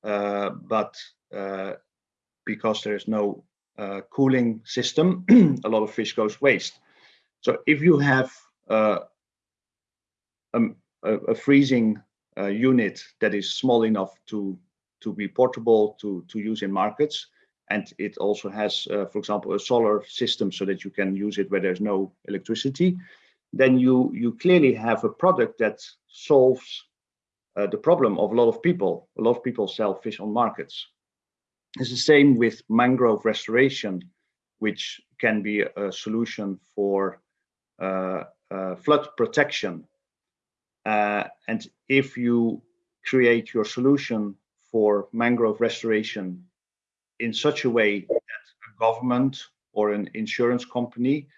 uh, but uh, because there's no uh, cooling system a lot of fish goes waste. So if you have uh, um, a, a freezing uh, unit that is small enough to to be portable to to use in markets and it also has uh, for example a solar system so that you can use it where there's no electricity then you you clearly have a product that solves uh, the problem of a lot of people. A lot of people sell fish on markets. It's the same with mangrove restoration, which can be a solution for uh, uh, flood protection. Uh, and if you create your solution for mangrove restoration in such a way that a government or an insurance company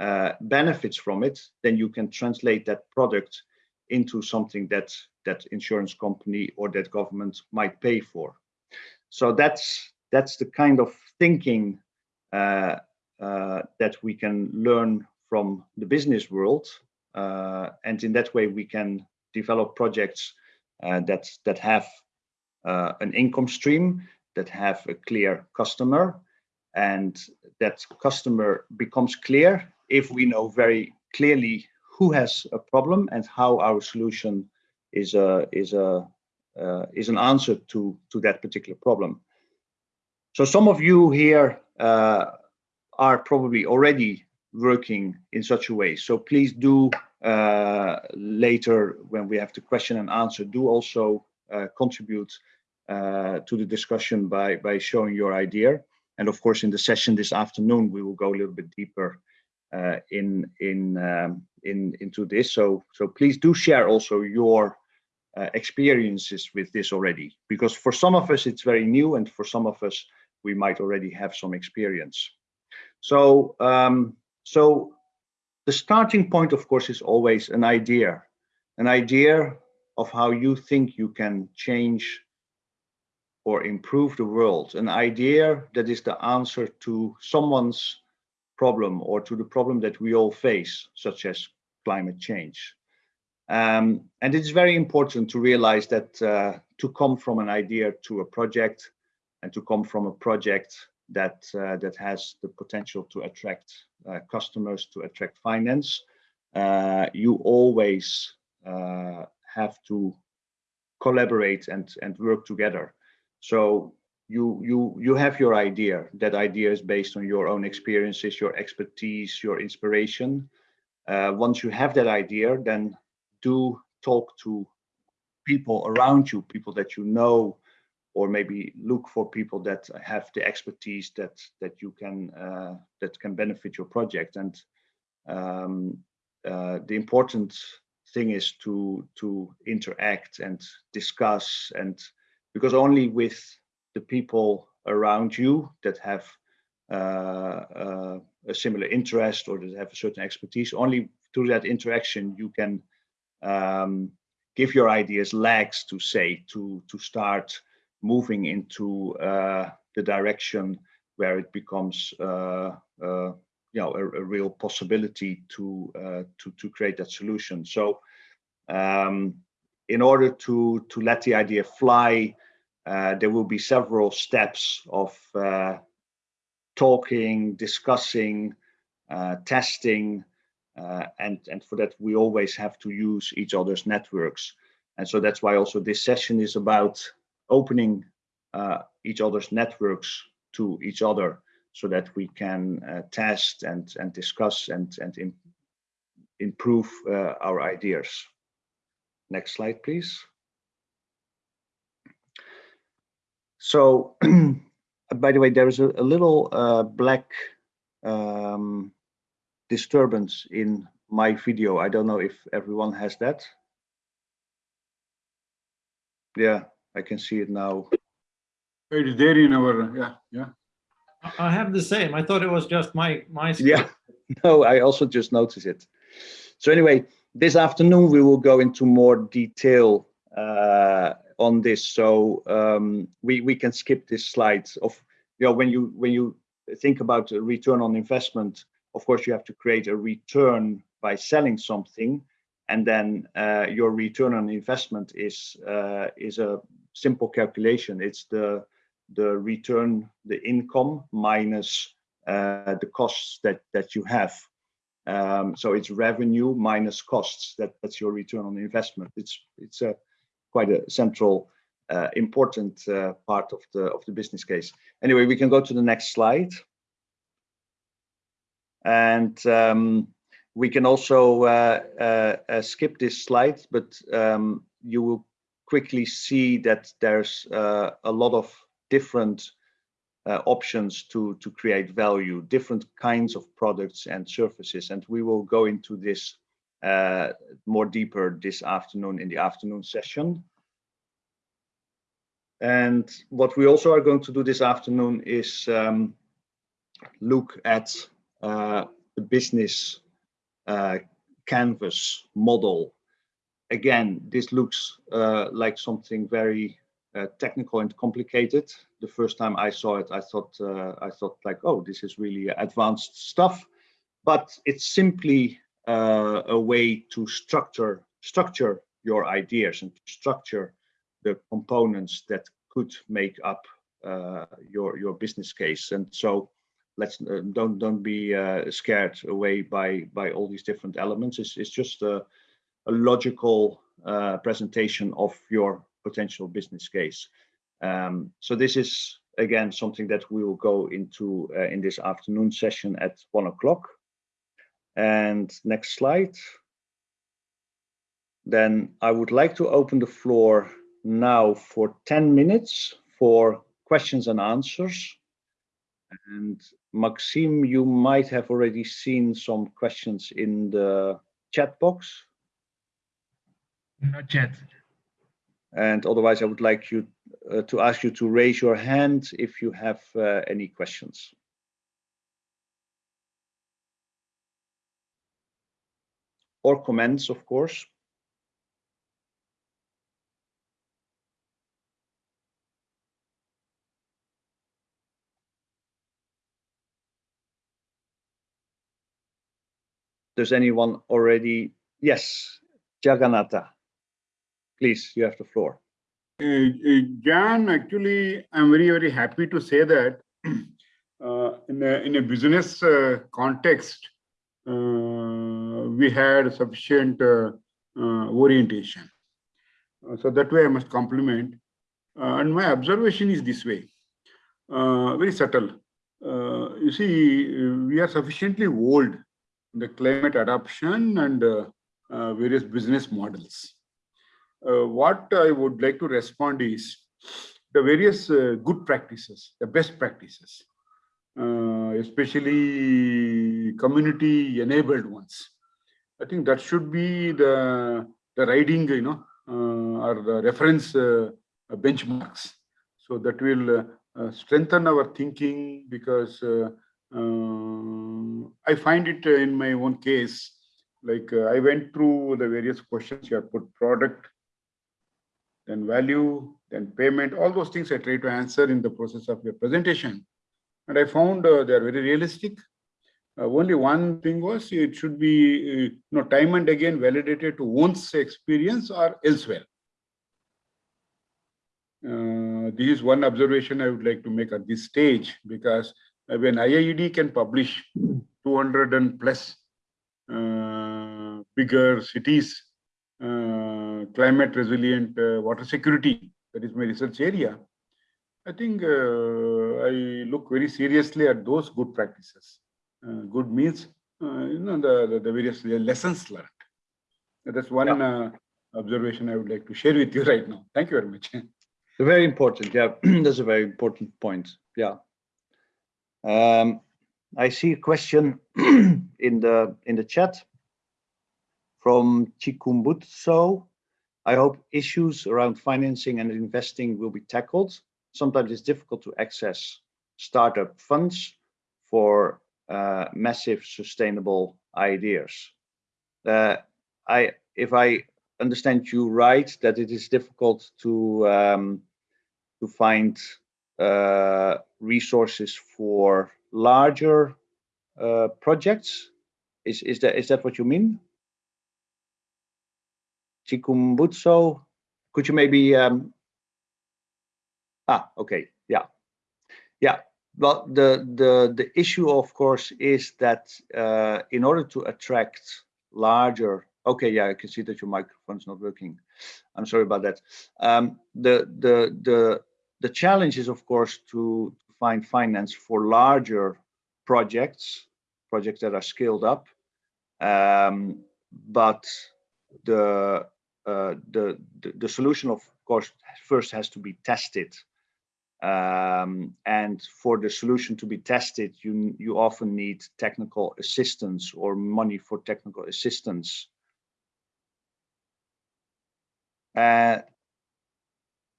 uh, benefits from it, then you can translate that product into something that that insurance company or that government might pay for. So that's that's the kind of thinking uh, uh, that we can learn from the business world, uh, and in that way we can develop projects uh, that that have uh, an income stream, that have a clear customer, and that customer becomes clear if we know very clearly who has a problem and how our solution is a is a uh, is an answer to to that particular problem. So some of you here uh, are probably already working in such a way. So please do uh, later when we have the question and answer, do also uh, contribute to the discussion by by showing your idea. And of course, in the session this afternoon, we will go a little bit deeper uh, in in um, in into this. So so please do share also your uh, experiences with this already, because for some of us it's very new, and for some of us we might already have some experience. So um, so the starting point, of course, is always an idea, an idea of how you think you can change or improve the world, an idea that is the answer to someone's problem or to the problem that we all face, such as climate change. Um, and it's very important to realize that uh, to come from an idea to a project and to come from a project that uh, that has the potential to attract uh, customers, to attract finance, uh, you always uh, have to collaborate and, and work together. So you you you have your idea. That idea is based on your own experiences your expertise your inspiration. Uh, once you have that idea then do talk to people around you people that you know or maybe look for people that have the expertise that that you can uh, that can benefit your project. And um, uh, the important thing is to to interact and discuss and because only with the people around you that have uh, uh, a similar interest or that have a certain expertise. Only through that interaction you can um, give your ideas legs to say to to start moving into uh, the direction where it becomes uh, uh, you know a, a, real possibility to uh, to to create that solution. So um, in order to to let the idea fly uh, there will be several steps of uh, talking, discussing, uh, testing, uh, and, and for that we always have to use each other's networks. And so that's why also this session is about opening uh, each other's networks to each other so that we can test and, and discuss and, and improve our ideas. Next slide, please. So, by the way, there is a, a little uh, black um, disturbance in my video. I don't know if everyone has that. Yeah, I can see it now. It is there in our, yeah, yeah. I have the same. I thought it was just my my. screen. Yeah, no, I also just noticed it. So anyway, this afternoon we will go into more detail uh, on this. So um, we we can skip this slide of you know when you when you think about return on investment. Of course, you have to create a return by selling something, and then uh, your return on investment is uh, is a simple calculation. It's the the return, the income minus uh, the costs that that you have. Um, so it's revenue minus costs. That that's your return on investment. It's it's a quite a central, uh, important uh, part of the of the business case. Anyway, we can go to the next slide, and um, we can also uh, uh, uh, skip this slide, but um, you will quickly see that there's a lot of different uh, options to, to create value, different kinds of products and services. And we will go into this uh, more deeper this afternoon in the afternoon session. And what we also are going to do this afternoon is um, look at uh, the business uh, canvas model. Again, this looks uh, like something very uh, technical and complicated. The first time I saw it, I thought uh, I thought like, oh, this is really advanced stuff. But it's simply uh, a way to structure structure your ideas and structure the components that could make up uh, your your business case. And so let's uh, don't don't be uh, scared away by by all these different elements. It's it's just a, a logical presentation of your potential business case. Um, so this is again something that we will go into uh, in this afternoon session at one o'clock. And next slide. Then I would like to open the floor now for 10 minutes for questions and answers. And Maxime, you might have already seen some questions in the chat box. Not yet. And otherwise, I would like you uh, to ask you to raise your hand if you have uh, any questions. Or comments, of course. Does anyone already? Yes, Jagannatha. Please, you have the floor. Uh, uh, Jan, actually, I'm very, very happy to say that uh, in, a, in a business uh, context, uh, we had sufficient uh, orientation. so that way I must compliment. and my observation is this way, very subtle. you see, we are sufficiently old in the climate adoption and various business models uh, what I would like to respond is the various uh, good practices, the best practices, uh, especially community enabled ones. I think that should be the, the riding, you know, uh, or the reference uh, benchmarks. So that will uh, strengthen our thinking because I find it in my own case, like I went through the various questions you have put product, then value, then payment, all those things I try to answer in the process of your presentation. And I found uh, they are very realistic. Uh, only one thing was it should be uh, you know, time and again validated to one's experience or elsewhere. Uh, this is one observation I would like to make at this stage because when IIED can publish 200 and plus uh, bigger cities uh, climate resilient uh, water security, that is my research area, I think uh, I look very seriously at those good practices. Uh, good means, uh, you know, the, the, various lessons learned. That's one yeah. Uh, observation I would like to share with you right now. Thank you very much. Very important. Yeah, that's a very important point. Yeah. Um, I see a question in the in the chat from Chikumbutso. I hope issues around financing and investing will be tackled. sometimes it's difficult to access startup funds for uh, massive sustainable ideas. Uh, I, if I understand you right, that it is difficult to um, to find uh, resources for larger uh, projects. Is is that is that what you mean? Chikumbutso, could you maybe um, ah okay yeah yeah well the the the issue of course is that uh, in order to attract larger okay yeah I can see that your microphone's not working. I'm sorry about that. Um, the the the the challenge is of course to find finance for larger projects projects that are scaled up. Um, but the uh, the, the, the solution of course first has to be tested um, and for the solution to be tested you you often need technical assistance or money for technical assistance. Uh,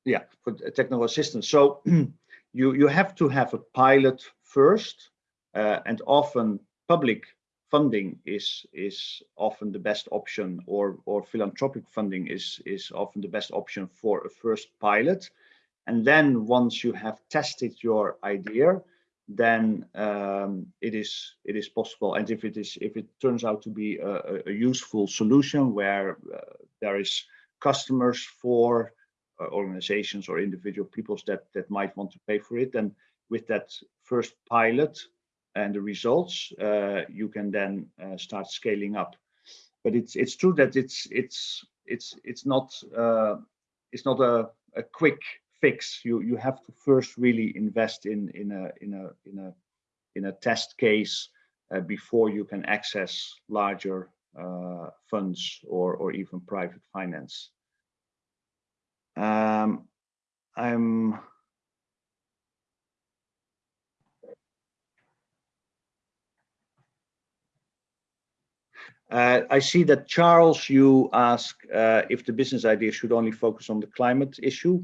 yeah for technical assistance. So you you have to have a pilot first uh, and often public funding is is often the best option or or philanthropic funding is is often the best option for a first pilot and then once you have tested your idea then um, it is it is possible and if it is if it turns out to be a, a useful solution where uh, there is customers for uh, organizations or individual peoples that that might want to pay for it then with that first pilot and the results, uh, you can then uh, start scaling up. But it's it's true that it's it's it's it's not uh, it's not a, a quick fix. You you have to first really invest in in a in a in a in a test case uh, before you can access larger uh, funds or or even private finance. Um, I'm Uh, I see that Charles, you ask uh, if the business idea should only focus on the climate issue.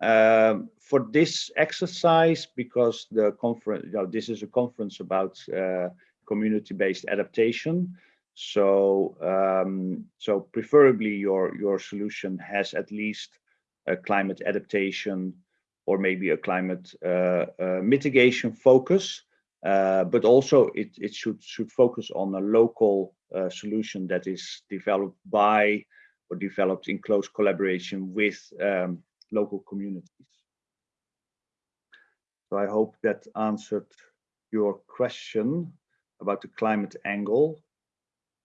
Um, for this exercise, because the conference, you know, this is a conference about uh, community-based adaptation. So, um, so preferably your your solution has at least a climate adaptation or maybe a climate uh, uh, mitigation focus. Uh, but also it, it should should focus on a local uh, solution that is developed by or developed in close collaboration with um, local communities. So I hope that answered your question about the climate angle.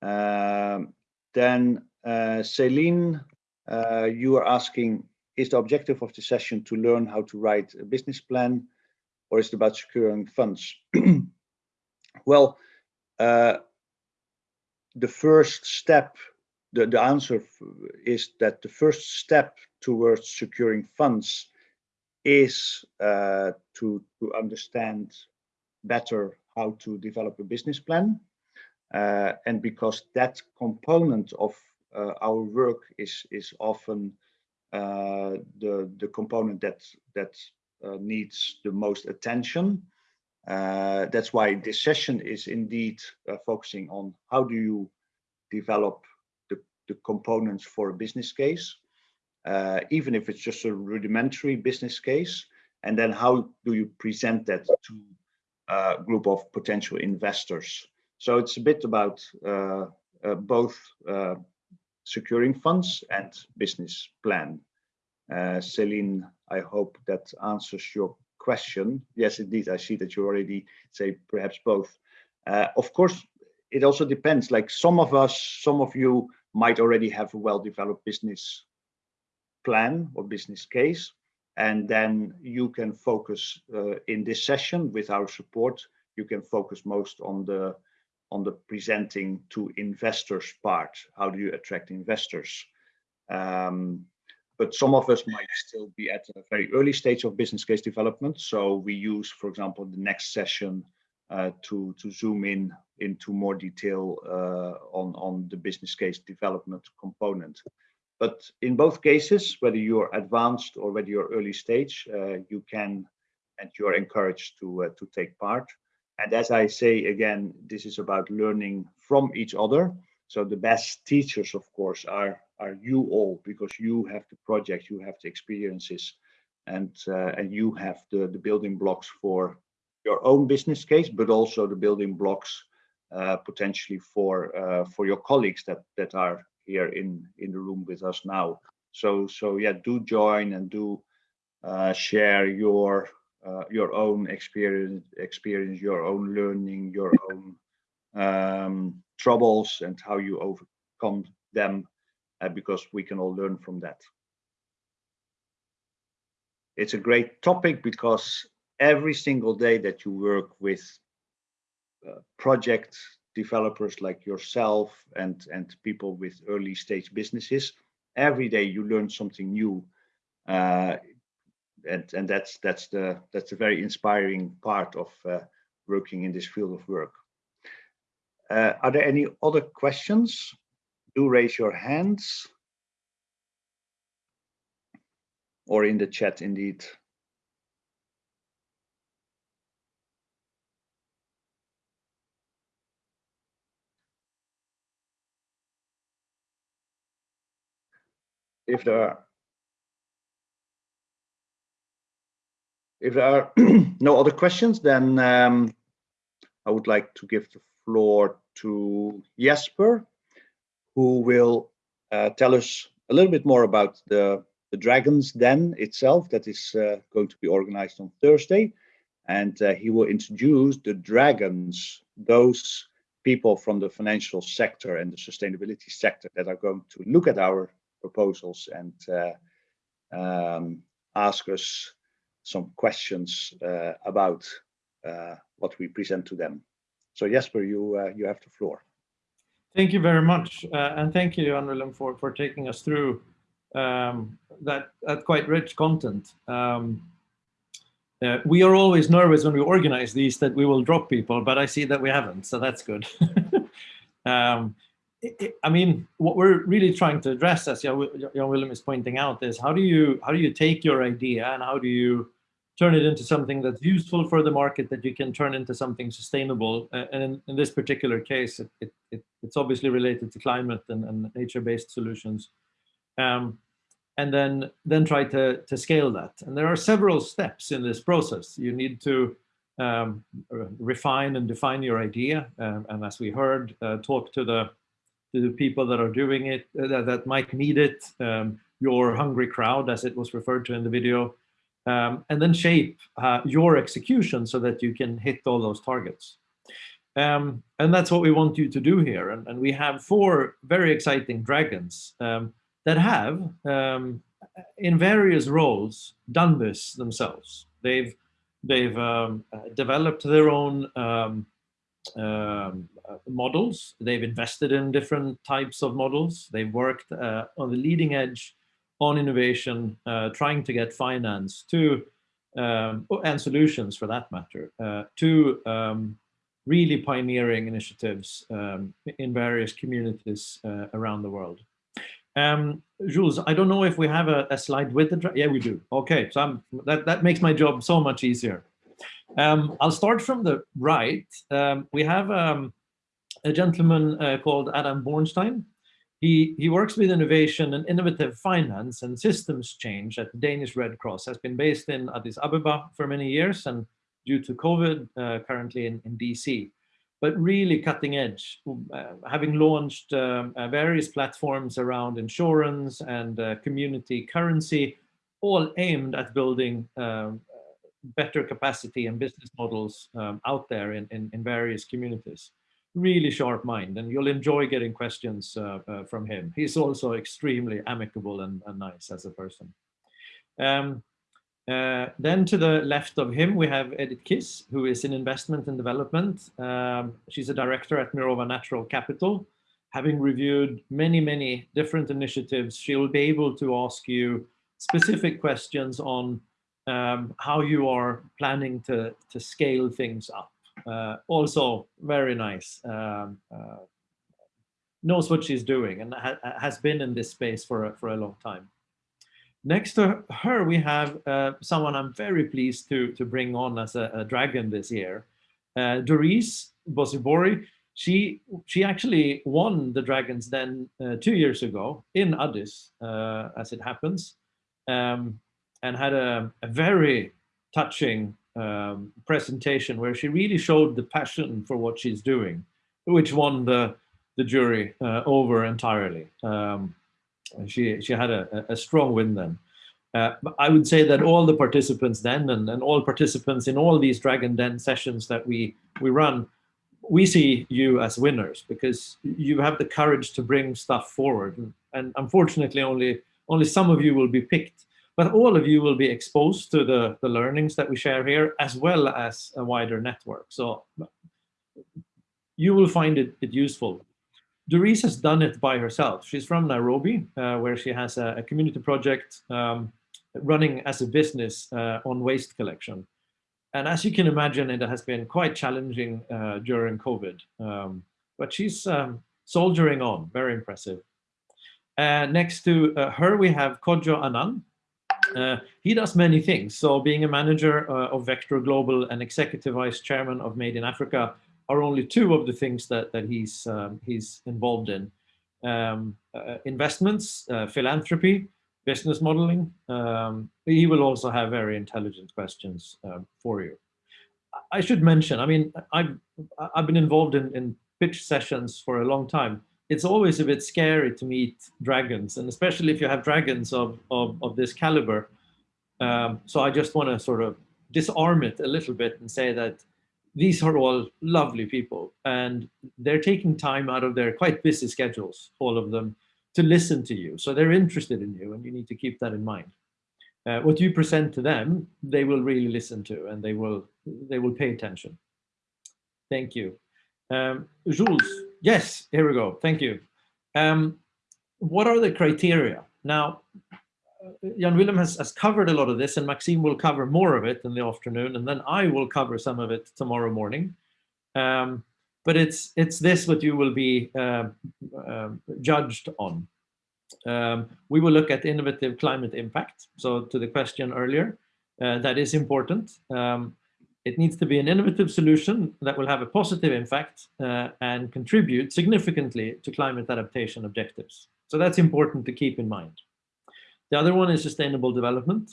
Um, then uh, Celine, uh, you are asking, is the objective of the session to learn how to write a business plan or is it about securing funds? well, uh, the first step, the, the answer is that the first step towards securing funds is uh, to, to understand better how to develop a business plan. Uh, and because that component of uh, our work is is often uh, the the component that that uh, needs the most attention. Uh, that's why this session is indeed focusing on how do you develop the, the components for a business case, even if it's just a rudimentary business case, and then how do you present that to a group of potential investors. So it's a bit about uh, uh, both uh, securing funds and business plan. Celine I hope that answers your question. Yes, indeed, I see that you already say perhaps both. Uh, of course, it also depends. Like some of us, some of you might already have a well-developed business plan or business case, and then you can focus uh, in this session with our support. You can focus most on the on the presenting to investors part. How do you attract investors? Um, but some of us might still be at a very early stage of business case development. So we use, for example, the next session uh, to, to zoom in into more detail uh, on, on the business case development component. But in both cases, whether you're advanced or whether you're early stage, uh, you can and you're encouraged to uh, to take part. And as I say again, this is about learning from each other. So the best teachers, of course, are are you all because you have the project, you have the experiences, and uh, and you have the the building blocks for your own business case, but also the building blocks uh, potentially for uh, for your colleagues that that are here in in the room with us now. So so yeah, do join and do uh, share your uh, your own experience, experience, your own learning, your own um, troubles, and how you overcome them, uh, because we can all learn from that. It's a great topic because every single day that you work with uh, project developers like yourself and and people with early stage businesses, every day you learn something new. Uh, and and that's that's the that's a very inspiring part of uh, working in this field of work. Uh, are there any other questions? Do raise your hands or in the chat indeed. If there are if there are no other questions, then um, I would like to give the floor to Jesper, who will uh, tell us a little bit more about the, the Dragons Den itself that is uh, going to be organized on Thursday. And uh, he will introduce the Dragons, those people from the financial sector and the sustainability sector that are going to look at our proposals and uh, um, ask us some questions uh, about uh, what we present to them. So Jesper, you you have the floor. Thank you very much, and thank you, Jan for for taking us through um, that that quite rich content. Um, uh, we are always nervous when we organize these that we will drop people, but I see that we haven't, so that's good. um, I mean, what we're really trying to address, as Jan Willem is pointing out, is how do you how do you take your idea and how do you turn it into something that's useful for the market that you can turn into something sustainable. and in, in this particular case, it, it, it, it's obviously related to climate and, and nature-based solutions. Um, and then, then try to, to scale that. And there are several steps in this process. You need to um, refine and define your idea. Um, and as we heard, uh, talk to the, to the people that are doing it, uh, that, that might need it, um, your hungry crowd, as it was referred to in the video, um, and then shape uh, your execution so that you can hit all those targets. Um, and that's what we want you to do here. And, and we have four very exciting dragons um, that have, um, in various roles, done this themselves. They've, they've um, developed their own um, models. They've invested in different types of models. They've worked uh, on the leading edge on innovation, uh, trying to get finance to, um, oh, and solutions for that matter, uh, to um, really pioneering initiatives um, in various communities uh, around the world. Um, Jules, I don't know if we have a, a slide with the, yeah, we do. Okay, so I'm, that, that makes my job so much easier. Um, I'll start from the right. Um, we have um, a gentleman uh, called Adam Bornstein, he, he works with innovation and innovative finance and systems change at the Danish Red Cross, has been based in Addis Ababa for many years and due to COVID, uh, currently in, in DC. But really cutting edge, uh, having launched um, uh, various platforms around insurance and uh, community currency, all aimed at building um, better capacity and business models um, out there in, in, in various communities really sharp mind and you'll enjoy getting questions uh, uh, from him. He's also extremely amicable and, and nice as a person. Um, uh, then to the left of him, we have Edith Kiss, who is in investment and development. Um, she's a director at Mirova Natural Capital. Having reviewed many, many different initiatives, she will be able to ask you specific questions on um, how you are planning to, to scale things up. Uh, also very nice. Um, uh, knows what she's doing and ha has been in this space for a, for a long time. Next to her, we have uh, someone I'm very pleased to, to bring on as a, a dragon this year. Uh, Doris Bosibori, she, she actually won the Dragons Den uh, two years ago in Addis, uh, as it happens, um, and had a, a very touching um, presentation where she really showed the passion for what she's doing, which won the, the jury uh, over entirely. Um, she, she had a, a strong win then. Uh, I would say that all the participants then and, and all participants in all these Dragon Den sessions that we, we run, we see you as winners because you have the courage to bring stuff forward. And, and unfortunately, only, only some of you will be picked, but all of you will be exposed to the, the learnings that we share here as well as a wider network. So you will find it, it useful. Doris has done it by herself. She's from Nairobi, uh, where she has a, a community project um, running as a business uh, on waste collection. And as you can imagine, it has been quite challenging uh, during COVID. Um, but she's um, soldiering on, very impressive. Uh, next to uh, her, we have Kojo Annan. Uh, he does many things. So being a manager uh, of Vector Global and executive vice chairman of Made in Africa are only two of the things that, that he's, um, he's involved in. Um, uh, investments, uh, philanthropy, business modeling. Um, he will also have very intelligent questions um, for you. I should mention, I mean, I've, I've been involved in, in pitch sessions for a long time. It's always a bit scary to meet dragons, and especially if you have dragons of, of, of this caliber. Um, so I just want to sort of disarm it a little bit and say that these are all lovely people and they're taking time out of their quite busy schedules, all of them, to listen to you. So they're interested in you and you need to keep that in mind. Uh, what you present to them, they will really listen to and they will they will pay attention. Thank you. Um, Jules, yes, here we go. Thank you. Um, what are the criteria? Now, Jan Willem has, has covered a lot of this and Maxime will cover more of it in the afternoon and then I will cover some of it tomorrow morning. Um, but it's it's this what you will be uh, uh, judged on. Um, we will look at innovative climate impact. So to the question earlier, uh, that is important. Um, it needs to be an innovative solution that will have a positive impact uh, and contribute significantly to climate adaptation objectives. So that's important to keep in mind. The other one is sustainable development.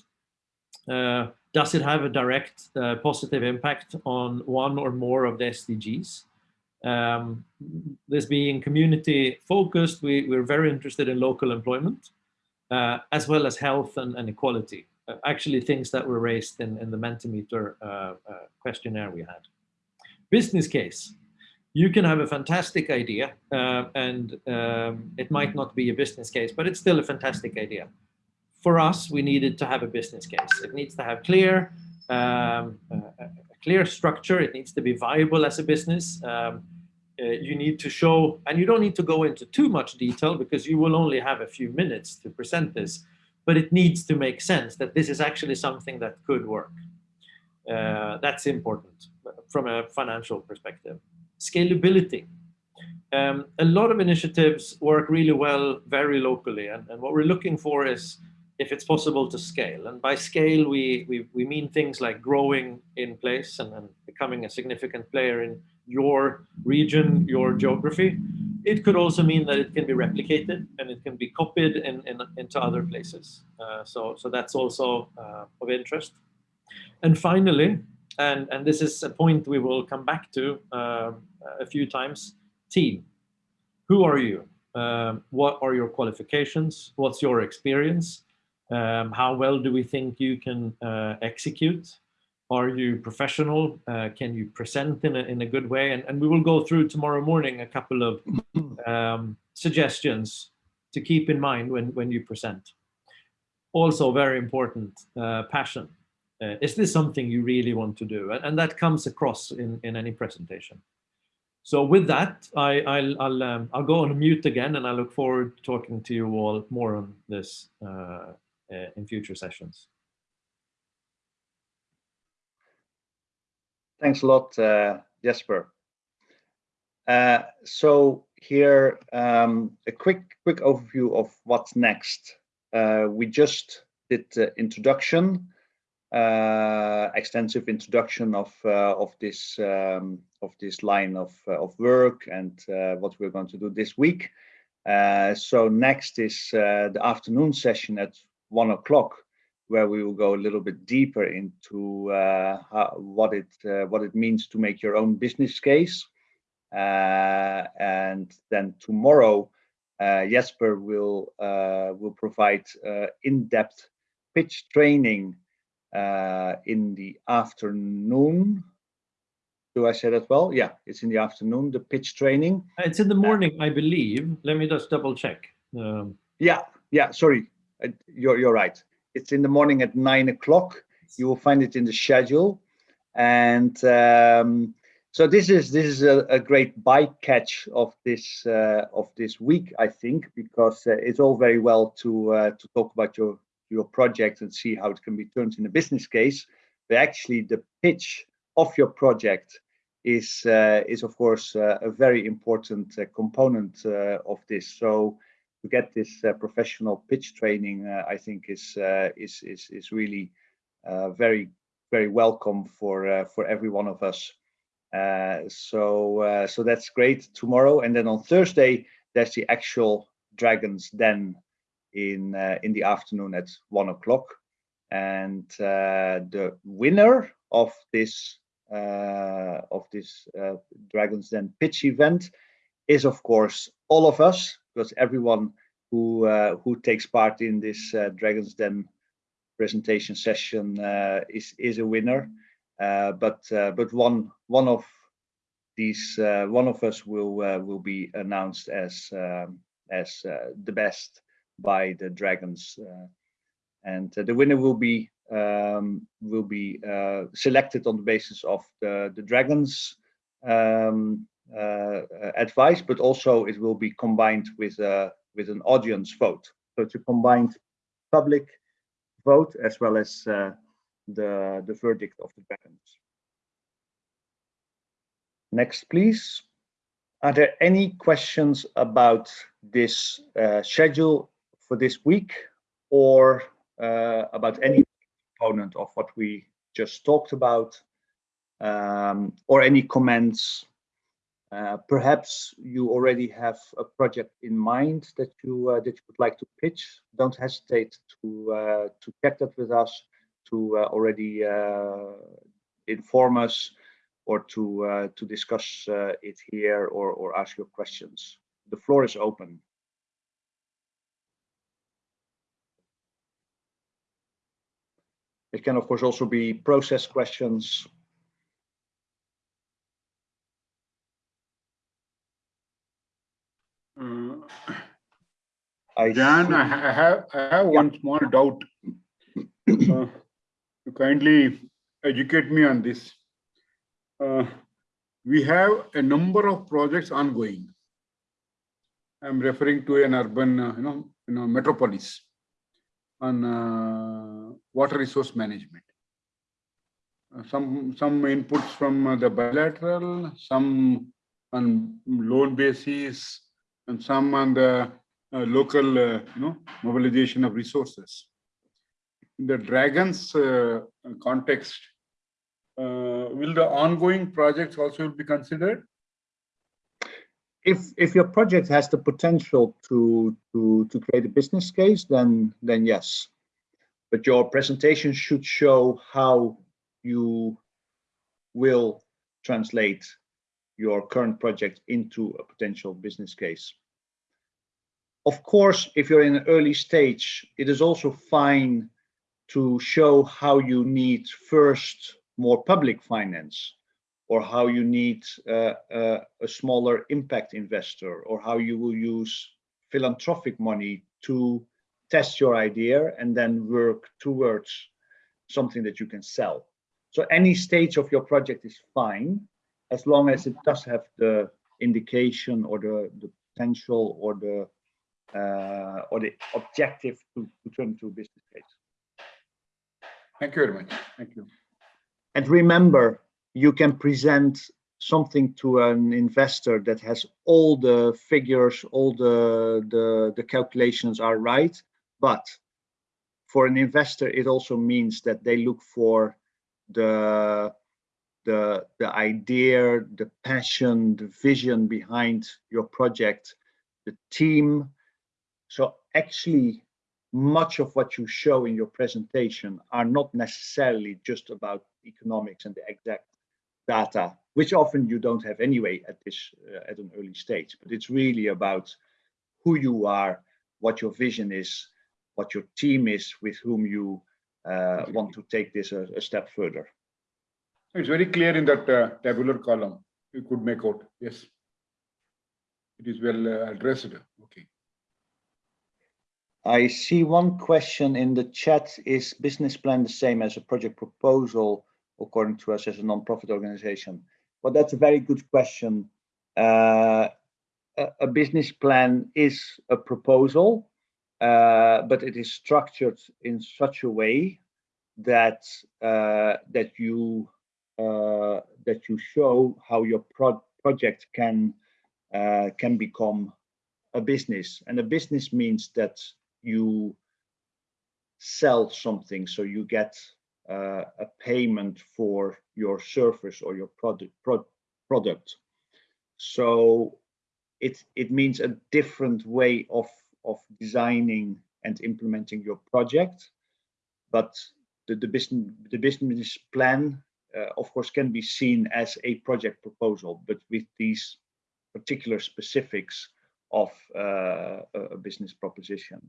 Uh, does it have a direct uh, positive impact on one or more of the SDGs? Um, this being community focused, we, we're very interested in local employment, uh, as well as health and, and equality. Uh, actually things that were raised in, in the Mentimeter uh, uh, questionnaire we had. Business case. You can have a fantastic idea and um, it might not be a business case, but it's still a fantastic idea. For us, we needed to have a business case. It needs to have clear um, uh, clear structure. It needs to be viable as a business. Um, uh, you need to show, and you don't need to go into too much detail because you will only have a few minutes to present this, but it needs to make sense that this is actually something that could work. Uh, that's important from a financial perspective. Scalability. Um, a lot of initiatives work really well very locally, and, and what we're looking for is if it's possible to scale. And by scale, we, we, we mean things like growing in place and, and becoming a significant player in your region, your geography. It could also mean that it can be replicated and it can be copied in, in, into other places. Uh, so, so that's also uh, of interest. And finally, and, and this is a point we will come back to uh, a few times, team. Who are you? Um, what are your qualifications? What's your experience? Um, how well do we think you can uh, execute? Are you professional? Uh, can you present in a, in a good way? And, and we will go through tomorrow morning a couple of um, suggestions to keep in mind when, when you present. Also very important, uh, passion. Uh, is this something you really want to do? And, and that comes across in, in any presentation. So with that, I, I'll, I'll, um, I'll go on mute again and I look forward to talking to you all more on this uh, uh, in future sessions. Thanks a lot, uh, Jesper. Uh, so here um, a quick quick overview of what's next. Uh, we just did the introduction, uh, extensive introduction of uh, of this um, of this line of uh, of work and what we're going to do this week. So next is the afternoon session at one o'clock, where we will go a little bit deeper into how, what it what it means to make your own business case. Uh, and then tomorrow, uh, Jesper will uh, will provide in-depth pitch training in the afternoon. Do I say that well? Yeah, it's in the afternoon, the pitch training. It's in the morning, I believe. Let me just double check. Um, yeah, yeah, sorry. You're, you're right. It's in the morning at nine o'clock. You will find it in the schedule. And um, so this is this is a, a great bycatch of this uh, of this week, I think, because uh, it's all very well to uh, to talk about your your project and see how it can be turned in a business case, but actually the pitch of your project is uh, is of course uh, a very important uh, component of this. So to get this uh, professional pitch training, uh, I think is uh, is is is really very very welcome for for every one of us. Uh, so uh, so that's great tomorrow, and then on Thursday there's the actual Dragons Den in uh, in the afternoon at one o'clock, and the winner of this of this Dragons Den pitch event is of course all of us because everyone who uh, who takes part in this uh, Dragons Den presentation session uh, is is a winner. Uh, but uh, but one one of these one of us will will be announced as um, as the best by the dragons, and the winner will be um, will be selected on the basis of the the dragons um, advice, but also it will be combined with a with an audience vote. So it's a combined public vote as well as uh, the, the verdict of the parents. Next, please. Are there any questions about this uh, schedule for this week or uh, about any component of what we just talked about um, or any comments? Uh, perhaps you already have a project in mind that you uh, that you would like to pitch. Don't hesitate to uh, to check that with us to uh, already uh, inform us or to to discuss it here or or ask your questions. The floor is open. It can, of course, also be process questions. Uh, I Jan, I have I have yeah. one small doubt. Uh, kindly educate me on this. Uh, we have a number of projects ongoing. I'm referring to an urban, uh, you know, you know, metropolis on uh, water resource management. Uh, some some inputs from uh, the bilateral, some on loan basis, and some on the uh, local, you know, mobilization of resources in the dragons uh, context, uh, will the ongoing projects also be considered? If if your project has the potential to to to create a business case, then then yes, but your presentation should show how you will translate your current project into a potential business case. Of course, if you're in an early stage, it is also fine to show how you need first more public finance or how you need uh, uh, a smaller impact investor or how you will use philanthropic money to test your idea and then work towards something that you can sell. So any stage of your project is fine as long as it does have the indication or the, the potential or the uh, or the objective to, to turn into a business case. Thank you very much. Thank you. And remember, you can present something to an investor that has all the figures, all the, the, the calculations are right. But for an investor, it also means that they look for the, the, the idea, the passion, the vision behind your project, the team. So actually, much of what you show in your presentation are not necessarily just about economics and the exact data, which often you don't have anyway at this uh, at an early stage. But it's really about who you are, what your vision is, what your team is, with whom you uh, want to take this a, a, step further. It's very clear in that uh, tabular column. You could make out. Yes, it is well uh, addressed. Okay. I see one question in the chat. Is business plan the same as a project proposal according to us as a non-profit organization? Well, that's a very good question. Uh, a, a, business plan is a proposal, uh, but it is structured in such a way that uh, that you that you show how your pro project can uh, can become a business. And a business means that you sell something so you get uh, a payment for your service or your product pro product so it it means a different way of of designing and implementing your project but the, the business the business plan uh, of course can be seen as a project proposal but with these particular specifics of uh, a business proposition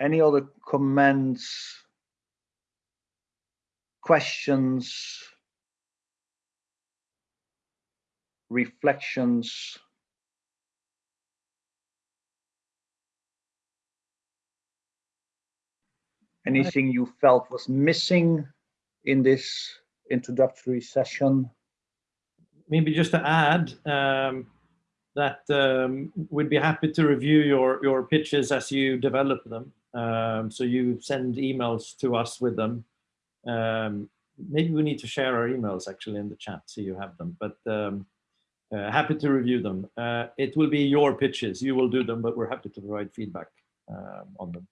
Any other comments, questions, reflections? Anything you felt was missing in this introductory session? Maybe just to add, um, that um, we'd be happy to review your, your pitches as you develop them. Um, so you send emails to us with them. Um, maybe we need to share our emails actually in the chat so you have them, but um, uh, happy to review them. Uh, it will be your pitches, you will do them, but we're happy to provide feedback um, on them.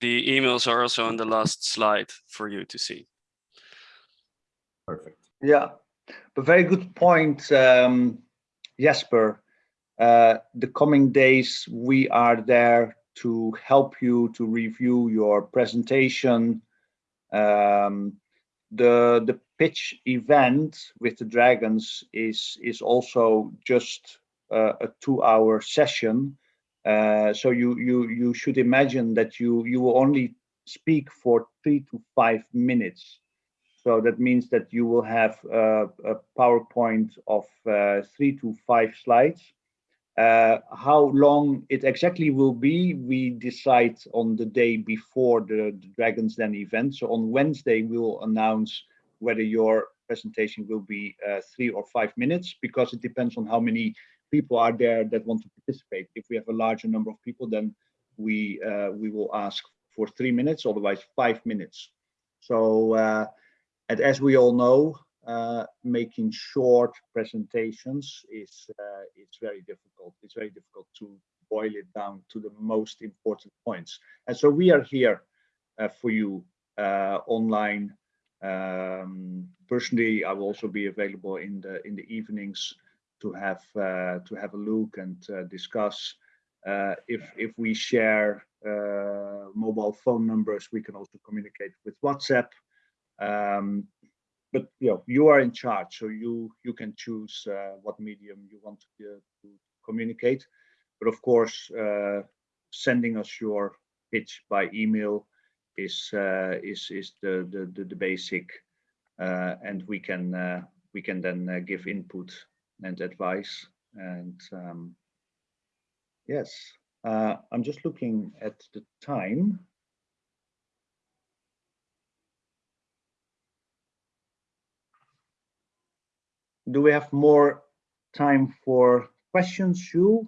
The emails are also on the last slide for you to see. Perfect. Yeah, but very good point, um, Jesper. Uh, the coming days, we are there to help you to review your presentation. Um, the the pitch event with the dragons is is also just uh, a two-hour session. Uh, so you you you should imagine that you you will only speak for three to five minutes. So that means that you will have a, a PowerPoint of uh, three to five slides uh, how long it exactly will be, we decide on the day before the, the Dragons Den event. So on Wednesday, we will announce whether your presentation will be uh, three or five minutes, because it depends on how many people are there that want to participate. If we have a larger number of people, then we uh, we will ask for three minutes, otherwise five minutes. So, uh, and as we all know, uh, making short presentations is uh, it's very difficult. It's very difficult to boil it down to the most important points. And so we are here uh, for you uh, online. Um, personally, I will also be available in the in the evenings to have uh, to have a look and uh, discuss. if if we share mobile phone numbers, we can also communicate with WhatsApp. Um, but you know you are in charge so you you can choose uh, what medium you want to, uh, to, communicate but of course uh, sending us your pitch by email is uh, is is the the the, the basic uh, and we can uh, we can then give input and advice and um, yes i'm just looking at the time do we have more time for questions, Jules?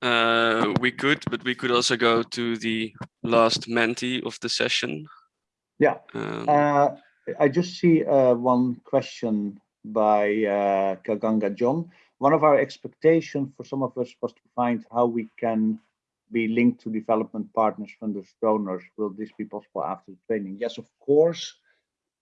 Uh, we could, but we could also go to the last Menti of the session. Yeah. Um, Uh, I just see uh, one question by uh, Kaganga John. One of our expectations for some of us was to find how we can be linked to development partners, funders, donors. Will this be possible after the training? Yes, of course.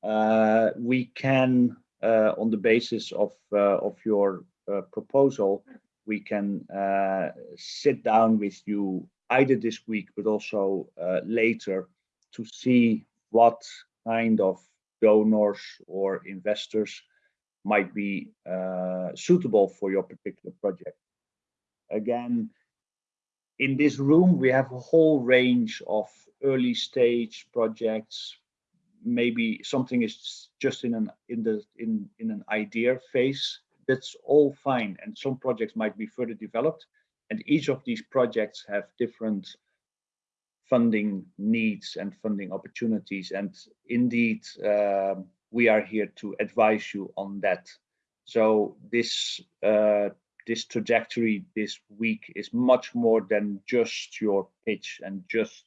Uh, we can, uh, on the basis of uh, of your uh, proposal, we can uh, sit down with you either this week, but also later to see what kind of donors or investors might be uh, suitable for your particular project. Again, in this room, we have a whole range of early stage projects. Maybe something is just in an in the in in an idea phase. That's all fine, and some projects might be further developed. And each of these projects have different funding needs and funding opportunities. And indeed, um, we are here to advise you on that. So this uh, this trajectory this week is much more than just your pitch and just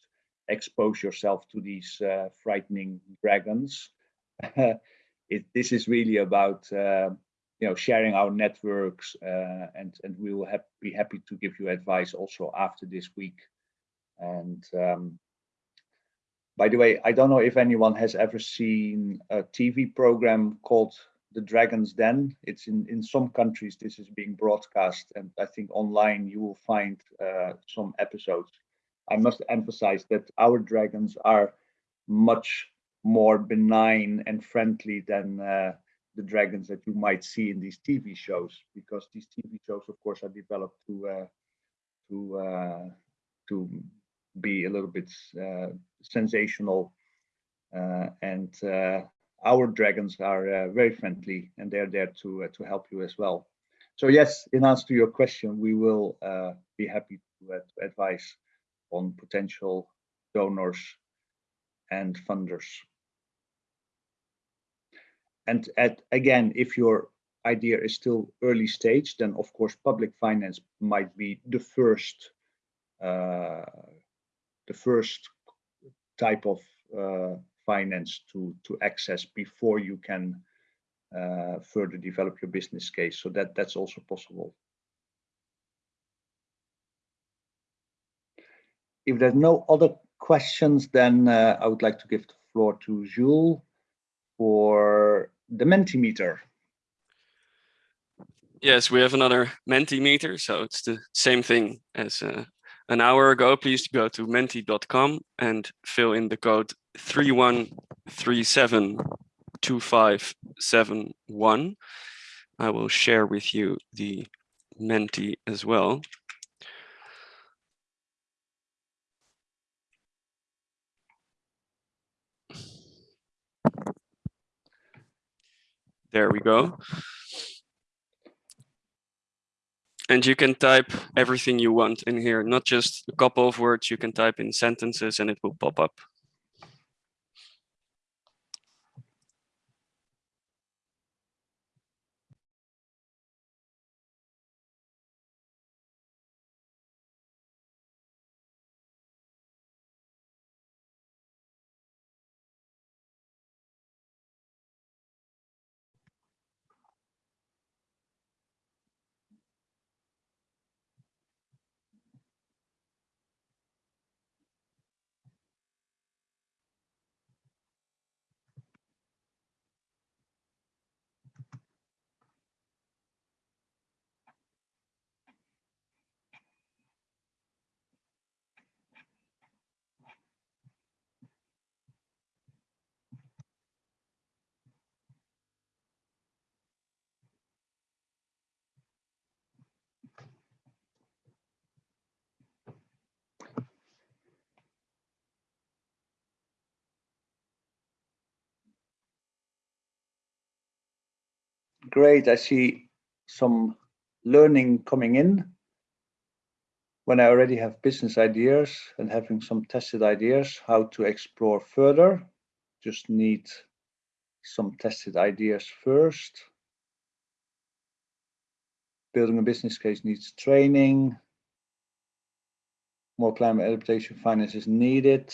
expose yourself to these uh, frightening dragons. it, this is really about uh, you know sharing our networks uh, and and we will be happy to give you advice also after this week. And um, by the way, I don't know if anyone has ever seen a TV program called The Dragon's Den. It's in, in some countries, this is being broadcast, and I think online you will find uh, some episodes. I must emphasize that our dragons are much more benign and friendly than uh, the dragons that you might see in these TV shows, because these TV shows, of course, are developed to uh, to uh, to be a little bit uh, sensational. Uh, and uh, our dragons are very friendly and they're there to, to help you as well. So yes, in answer to your question, we will be happy to, to advise on potential donors and funders. And at, again, if your idea is still early stage, then of course public finance might be the first uh, the first type of uh, finance to to access before you can uh, further develop your business case. So that that's also possible. If there's no other questions, then uh, I would like to give the floor to Jules for the Mentimeter. Yes, we have another Mentimeter, so it's the same thing as uh, an hour ago, please go to menti.com and fill in the code 31372571. I will share with you the Menti as well. There we go. And you can type everything you want in here, not just a couple of words, you can type in sentences and it will pop up. Great, I see some learning coming in. When I already have business ideas and having some tested ideas, how to explore further, just need some tested ideas first. Building a business case needs training. more climate adaptation finance is needed.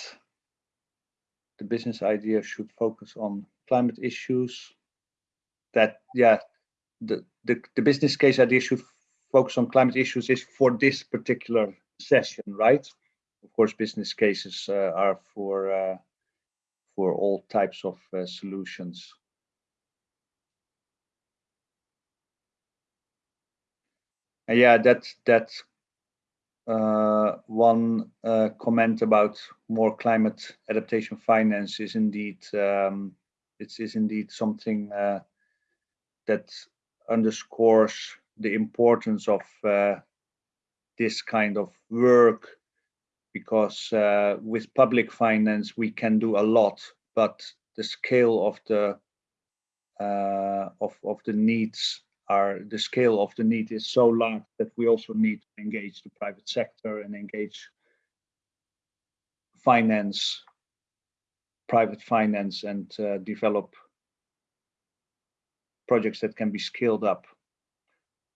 The business idea should focus on climate issues. That, yeah, the, the, the business case that idea should focus on climate issues is for this particular session, right? Of course, business cases uh, are for uh, for all types of uh, solutions. And yeah, that's that's uh, one uh, comment about more climate adaptation finance is indeed um, it is indeed something uh, that underscores the importance of uh, this kind of work because uh, with public finance we can do a lot but the scale of the uh, of, of the needs are the scale of the need is so large that we also need to engage the private sector and engage finance private finance and uh, develop projects that can be scaled up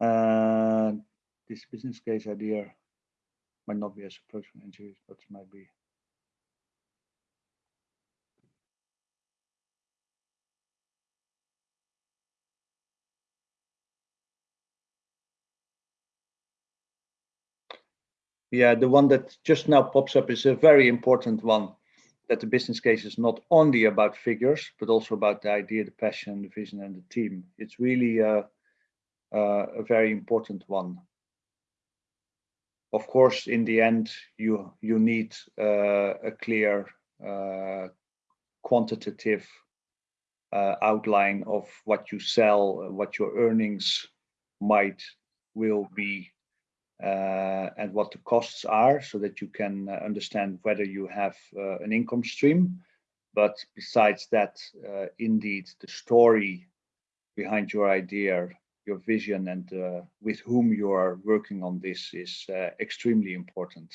uh, this business case idea might not be as approach from NGOs, but it might be. Yeah, the one that just now pops up is a very important one that the business case is not only about figures, but also about the idea, the passion, the vision, and the team. It's really uh, uh, a very important one. Of course, in the end, you you need uh, a clear quantitative uh, outline of what you sell, what your earnings might will be, uh, and what the costs are, so that you can uh, understand whether you have an income stream. But besides that, indeed, the story behind your idea your vision and uh, with whom you are working on this is uh, extremely important.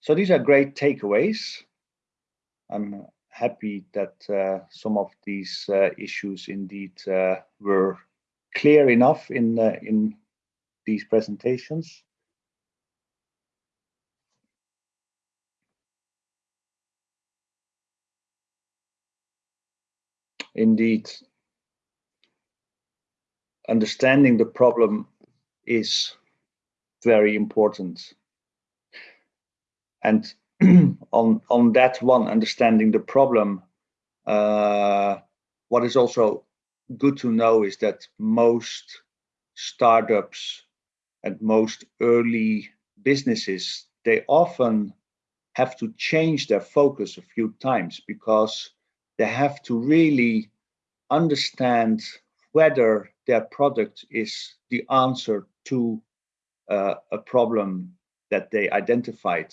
So these are great takeaways. I'm happy that uh, some of these uh, issues indeed uh, were clear enough in in these presentations. indeed understanding the problem is very important and on on that one understanding the problem uh, what is also good to know is that most startups and most early businesses they often have to change their focus a few times because they have to really understand whether their product is the answer to uh, a problem that they identified.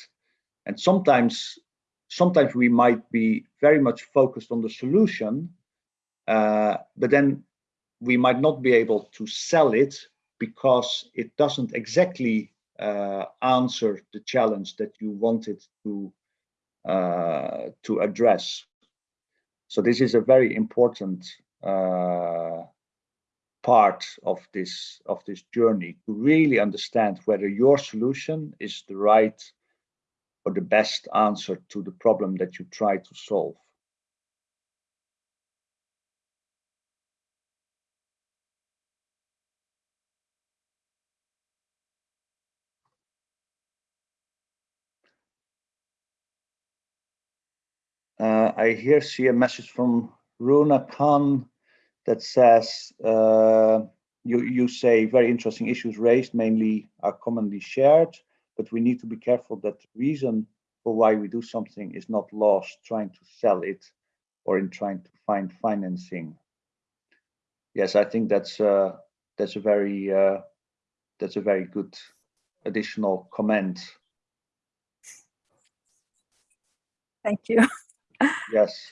And sometimes, sometimes we might be very much focused on the solution, uh, but then we might not be able to sell it because it doesn't exactly uh, answer the challenge that you wanted to uh, to address. So this is a very important uh, part of this of this journey to really understand whether your solution is the right or the best answer to the problem that you try to solve. Uh, I here see a message from Runa Khan that says, uh, you, you say very interesting issues raised mainly are commonly shared, but we need to be careful that the reason for why we do something is not lost trying to sell it or in trying to find financing. Yes, I think that's uh, that's a very uh, that's a very good additional comment. Thank you. Yes.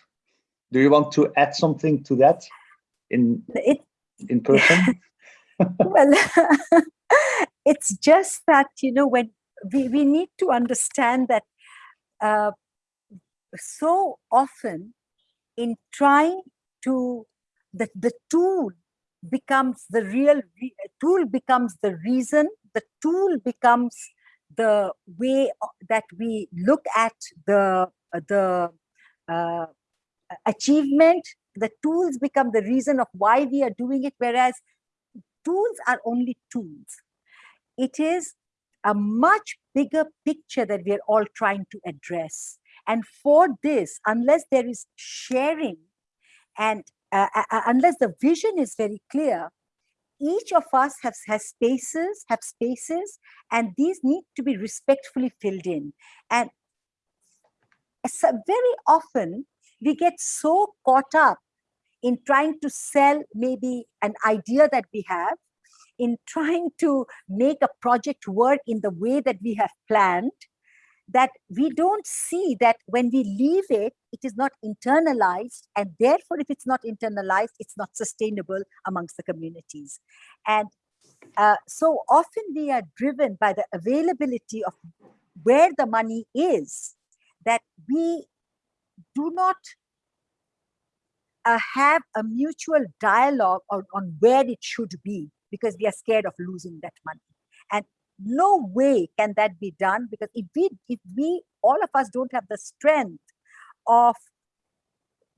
Do you want to add something to that in it, in person? well, it's just that, you know, when we, we need to understand that uh, so often in trying to, the, the tool becomes the real tool becomes the reason the tool becomes the way that we look at the the uh, achievement. The tools become the reason of why we are doing it whereas tools are only tools. It is a much bigger picture that we are all trying to address. And for this unless there is sharing and uh, uh, uh, unless the vision is very clear each of us has, has spaces have spaces and these need to be respectfully filled in. And so very often we get so caught up in trying to sell maybe an idea that we have in trying to make a project work in the way that we have planned that we don't see that when we leave it, it is not internalized. And therefore, if it's not internalized, it's not sustainable amongst the communities. And uh, so often we are driven by the availability of where the money is that we do not uh, have a mutual dialogue on, on where it should be because we are scared of losing that money. And no way can that be done because if we if we all of us don't have the strength of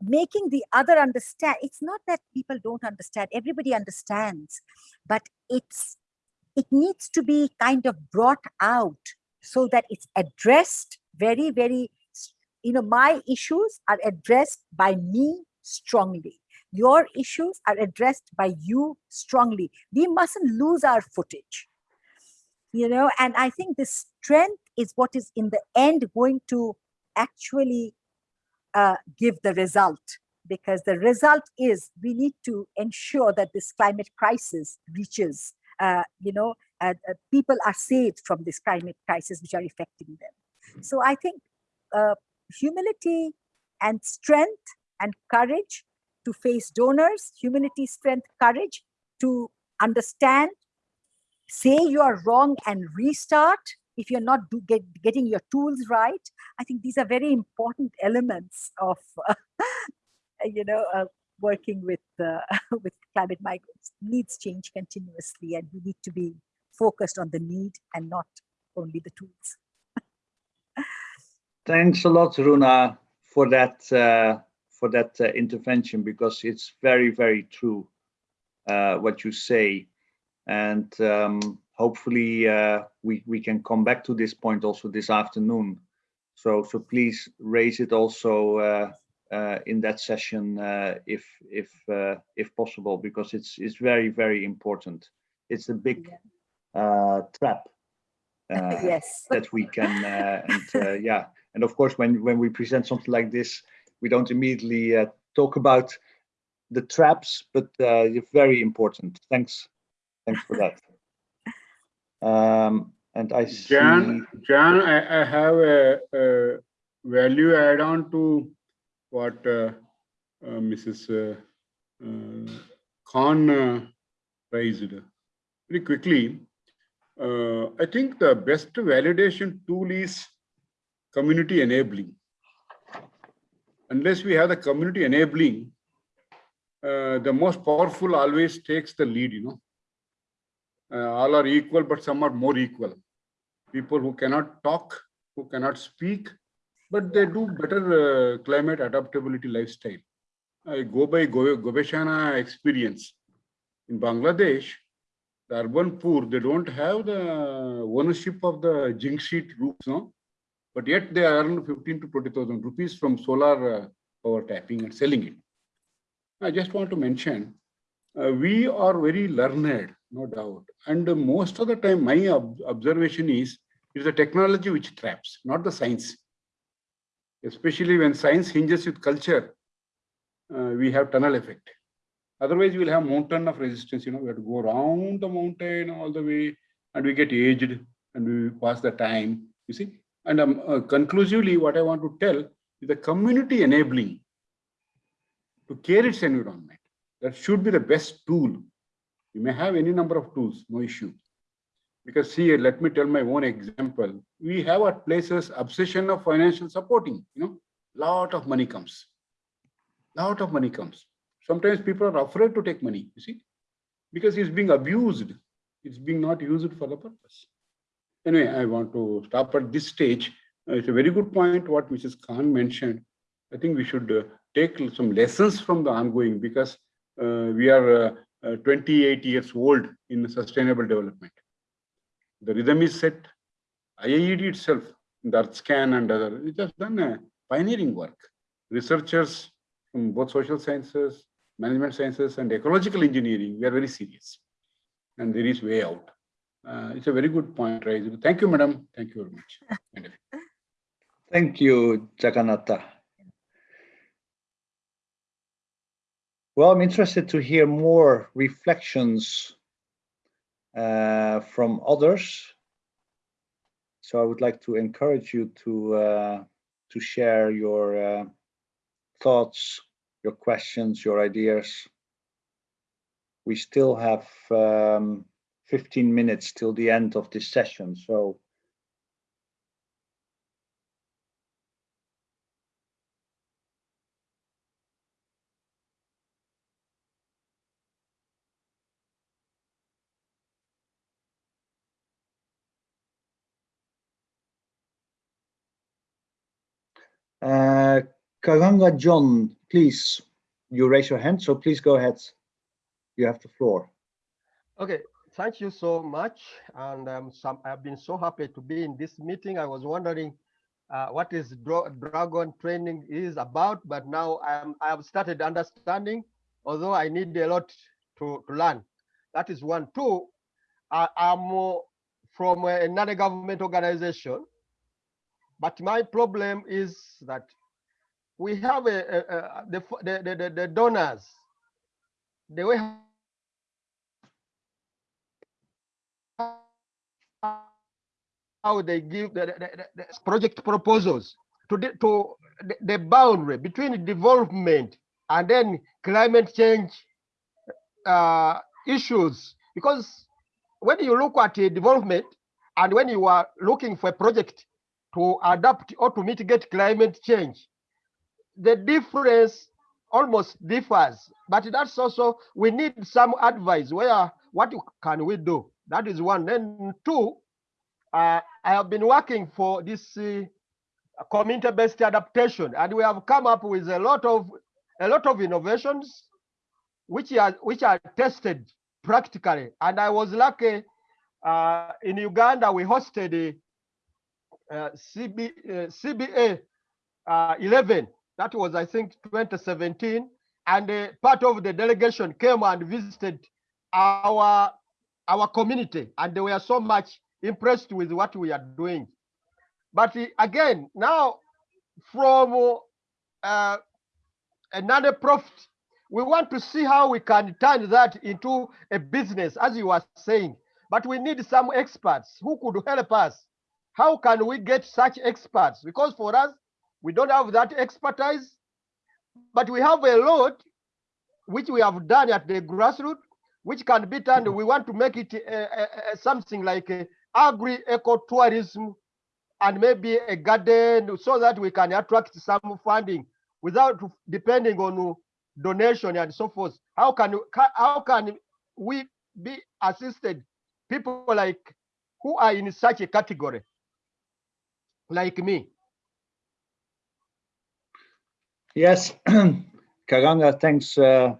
making the other understand it's not that people don't understand everybody understands but it's it needs to be kind of brought out so that it's addressed very very you know my issues are addressed by me strongly your issues are addressed by you strongly. We mustn't lose our footage. You know and i think the strength is what is in the end going to actually uh, give the result because the result is we need to ensure that this climate crisis reaches uh, you know uh, uh, people are saved from this climate crisis which are affecting them. So i think uh, humility and strength and courage to face donors humility strength courage to understand say you are wrong and restart if you're not do, get, getting your tools right. I think these are very important elements of uh, you know uh, working with uh, with climate migrants. Needs change continuously and we need to be focused on the need and not only the tools. Thanks a lot, Runa, for that uh, for that uh, intervention because it's very very true uh, what you say, and um, hopefully uh, we we can come back to this point also this afternoon. So so please raise it also uh, uh, in that session uh, if if uh, if possible because it's it's very very important. It's a big uh, trap uh, yes that we can uh, and uh, yeah and of course when when we present something like this we don't immediately uh, talk about the traps but uh, you're very important thanks thanks for that um and i see Jan, Jan, I, I have a, a value add on to what uh, uh, Mrs. Uh, uh, Khan uh, raised. Very quickly, uh, I think the best validation tool is community enabling. Unless we have the community enabling, uh, the most powerful always takes the lead, you know. Uh, all are equal, but some are more equal. People who cannot talk, who cannot speak, but they do better uh, climate adaptability lifestyle. I go by Go- Gobeshona experience. In Bangladesh, the urban poor, they don't have the ownership of the zinc sheet roofs, no? But yet they earn 15 to 20,000 rupees from solar uh, power tapping and selling it. I just want to mention, uh, we are very learned, no doubt. And uh, most of the time, my ob- observation is, it's the technology which traps, not the science. Especially when science hinges with culture, uh, we have tunnel effect. Otherwise, we'll have mountain of resistance, you know, we have to go around the mountain all the way and we get aged and we pass the time, you see. And um, uh, conclusively, what I want to tell is the community enabling to care its environment. That should be the best tool. You may have any number of tools, no issue. Because see, let me tell my own example. We have at places obsession of financial supporting, you know, lot of money comes. Lot of money comes. Sometimes people are afraid to take money, you see. because it's being abused. It's being not used for the purpose. Anyway, I want to stop at this stage. Uh, it's a very good point what Mrs. Khan mentioned. I think we should uh, take some lessons from the ongoing because uh, we are uh, uh, 28 years old in sustainable development. The rhythm is set. IIED itself, the Earthscan and other, it has done pioneering work. Researchers from both social sciences, management sciences, and ecological engineering, we are very serious. And there is way out. Uh, it's a very good point raised. Thank you, madam. Thank you very much. Thank you, Jagannatha. Well, I'm interested to hear more reflections uh, from others. So I would like to encourage you to uh, to share your uh, thoughts, your questions, your ideas. We still have um, 15 minutes till the end of this session, so Uh, Karanga John, please, you raise your hand, so please go ahead. You have the floor. Okay, thank you so much. And um, some, I've been so happy to be in this meeting. I was wondering uh, what is dra dragon training is about, but now I'm, I have started understanding, although I need a lot to, to learn. That is one. Two, I, I'm uh, from another government organization but my problem is that we have a, a, a the, the, the, the donors, the way how they give the, the, the project proposals to the, to the, boundary between development and then climate change uh, issues. Because when you look at a development and when you are looking for a project to adapt or to mitigate climate change. The difference almost differs, but that's also, we need some advice where, what can we do? That is one. Then two, uh, I have been working for this uh, community-based adaptation, and we have come up with a lot of a lot of innovations, which are which are tested practically. And I was lucky uh, in Uganda. We hosted uh, CB, uh, CBA uh, 11. That was, I think, 2017. And part of the delegation came and visited our our community, and they were so much impressed with what we are doing. But again, now from uh, another profit, we want to see how we can turn that into a business, as you were saying. But we need some experts who could help us how can we get such experts? Because for us, we don't have that expertise, but we have a lot which we have done at the grassroots, which can be turned. We want to make it uh, uh, something like agri-eco-tourism and maybe a garden so that we can attract some funding without depending on donation and so forth. How can, how can we be assisted people like who are in such a category? like me. Yes, Karanga, thanks, uh,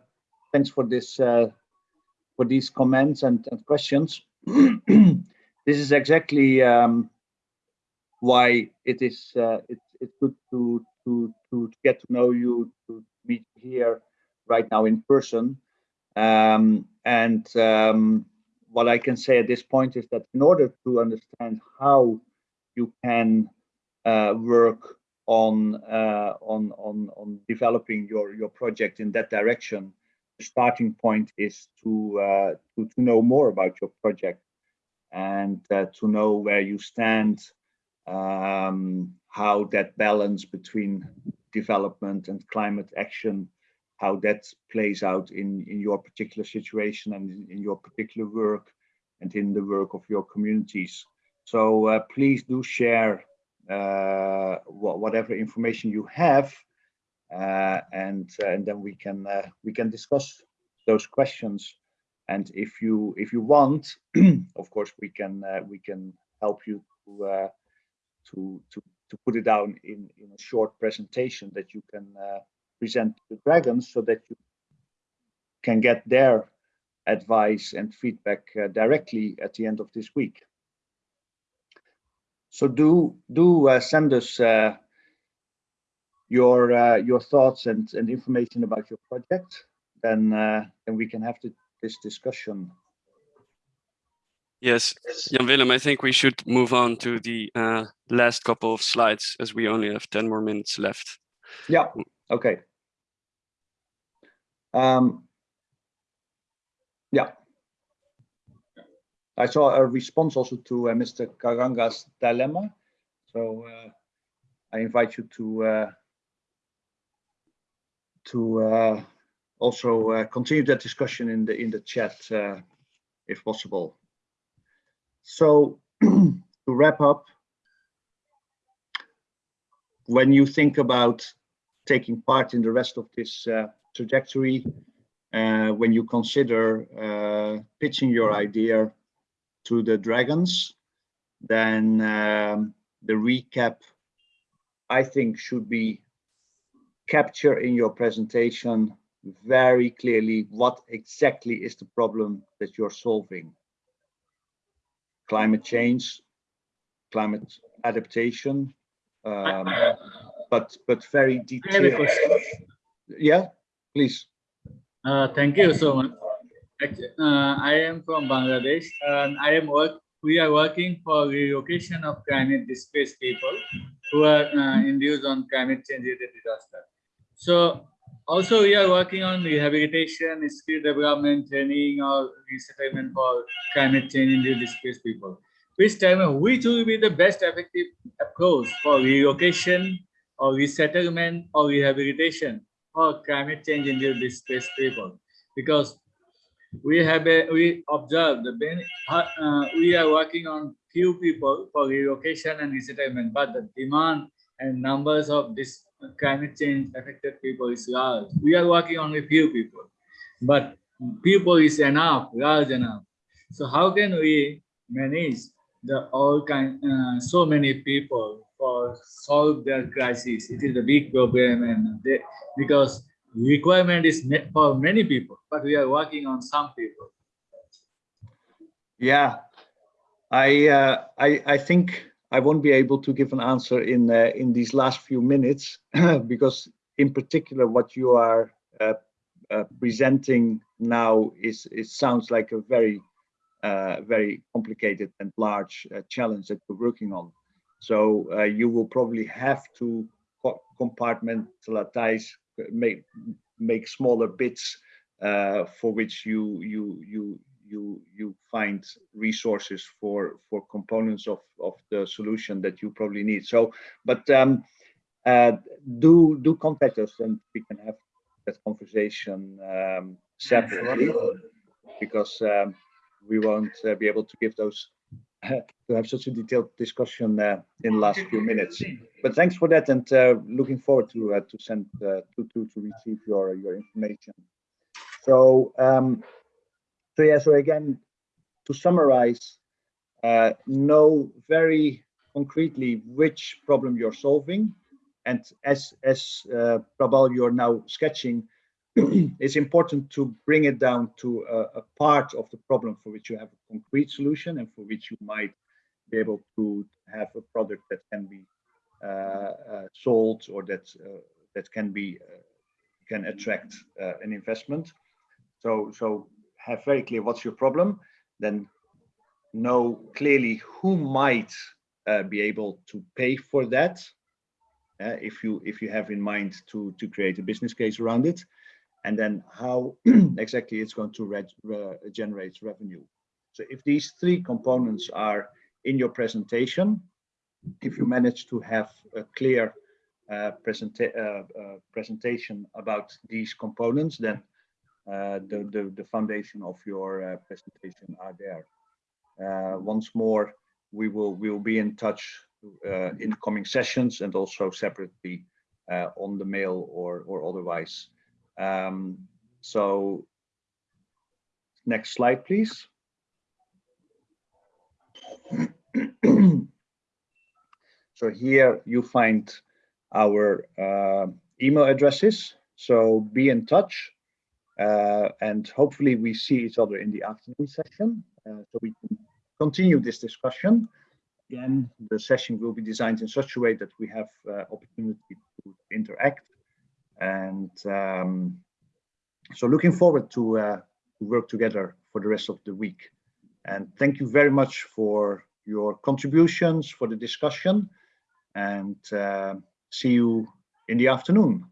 thanks for this, uh, for these comments and, and questions. this is exactly um, why it is uh, it, it's good to, to to get to know you, to meet here right now in person. Um, and um, what I can say at this point is that in order to understand how you can uh, work on, uh, on on on developing your your project in that direction. Starting point is to uh, to, to know more about your project and to know where you stand, um, how that balance between development and climate action how that plays out in, in your particular situation and in, in, your particular work and in the work of your communities. So uh, please do share uh, whatever information you have, uh, and uh, and then we can we can discuss those questions And if you if you want, of course, we can uh, we can help you to uh, to to to put it down in in a short presentation that you can uh, present to the dragons, so that you can get their advice and feedback uh, directly at the end of this week. So do do uh, send us uh, your uh, your thoughts and and information about your project. Then uh, then we can have the, this discussion. Yes, Jan Willem, I think we should move on to the uh, last couple of slides as we only have 10 more minutes left. Yeah, okay. Um, yeah. I saw a response also to uh, Mr. Karanga's dilemma. So uh, I invite you to uh, to uh, also uh, continue that discussion in the in the chat uh, if possible. So to wrap up, when you think about taking part in the rest of this uh, trajectory, uh, when you consider uh, pitching your idea to the dragons, then um, the recap, I think, should be capture in your presentation very clearly what exactly is the problem that you're solving. Climate change, climate adaptation, um, but but very I have a detailed. Yeah, please. Uh, thank you so much. Uh, I am from Bangladesh and I am work. We are working for relocation of climate displaced people who are uh, induced on climate change related disaster. So also we are working on rehabilitation, skill development, training or resettlement for climate change induced displaced people. Please tell me which will be the best effective approach for relocation or resettlement or rehabilitation for climate change induced displaced people because we have a, we observed the uh, we are working on few people for relocation and resettlement but the demand and numbers of this climate change affected people is large. We are working on a few people but people is enough large enough. So how can we manage the all kind uh, so many people for solve their crisis? It is a big problem and they, because requirement is met for many people but we are working on some people. Yeah, I uh, I I think I won't be able to give an answer in uh, in these last few minutes because in particular what you are uh, uh, presenting now is it sounds like a very uh, very complicated and large uh, challenge that we're working on. So uh, you will probably have to co- compartmentalize, make make smaller bits for which you you you you you find resources for for components of of the solution that you probably need. So, but um, uh, do do contact us and we can have that conversation um, separately because um, we won't uh, be able to give those to have such a detailed discussion uh, in the last few minutes. But thanks for that, and uh, looking forward to uh, to send uh, to to to receive your your information. So um, so yeah, so again, to summarize, uh, know very concretely which problem you're solving, and as as uh, Prabal you're now sketching, it's important to bring it down to a, a part of the problem for which you have a concrete solution and for which you might be able to have a product that can be uh, uh, sold or that uh, that can be uh, can attract uh, an investment. So so have very clear what's your problem, then know clearly who might uh, be able to pay for that. uh, if you if you have in mind to to create a business case around it, and then how exactly it's going to reg- re- generate revenue. So if these three components are in your presentation, if you manage to have a clear uh, presenta- uh, uh, presentation about these components, then the, the, the foundation of your uh, presentation are there. Uh, once more, we will we will be in touch uh, in coming sessions and also separately uh, on the mail or or otherwise. Um, so next slide, please. so here you find our uh, email addresses. So be in touch. Uh, and hopefully we see each other in the afternoon session uh, so we can continue this discussion. Again, the session will be designed in such a way that we have uh, opportunity to interact. And um, so looking forward to, uh, to work together for the rest of the week. And thank you very much for your contributions, for the discussion, and uh, see you in the afternoon.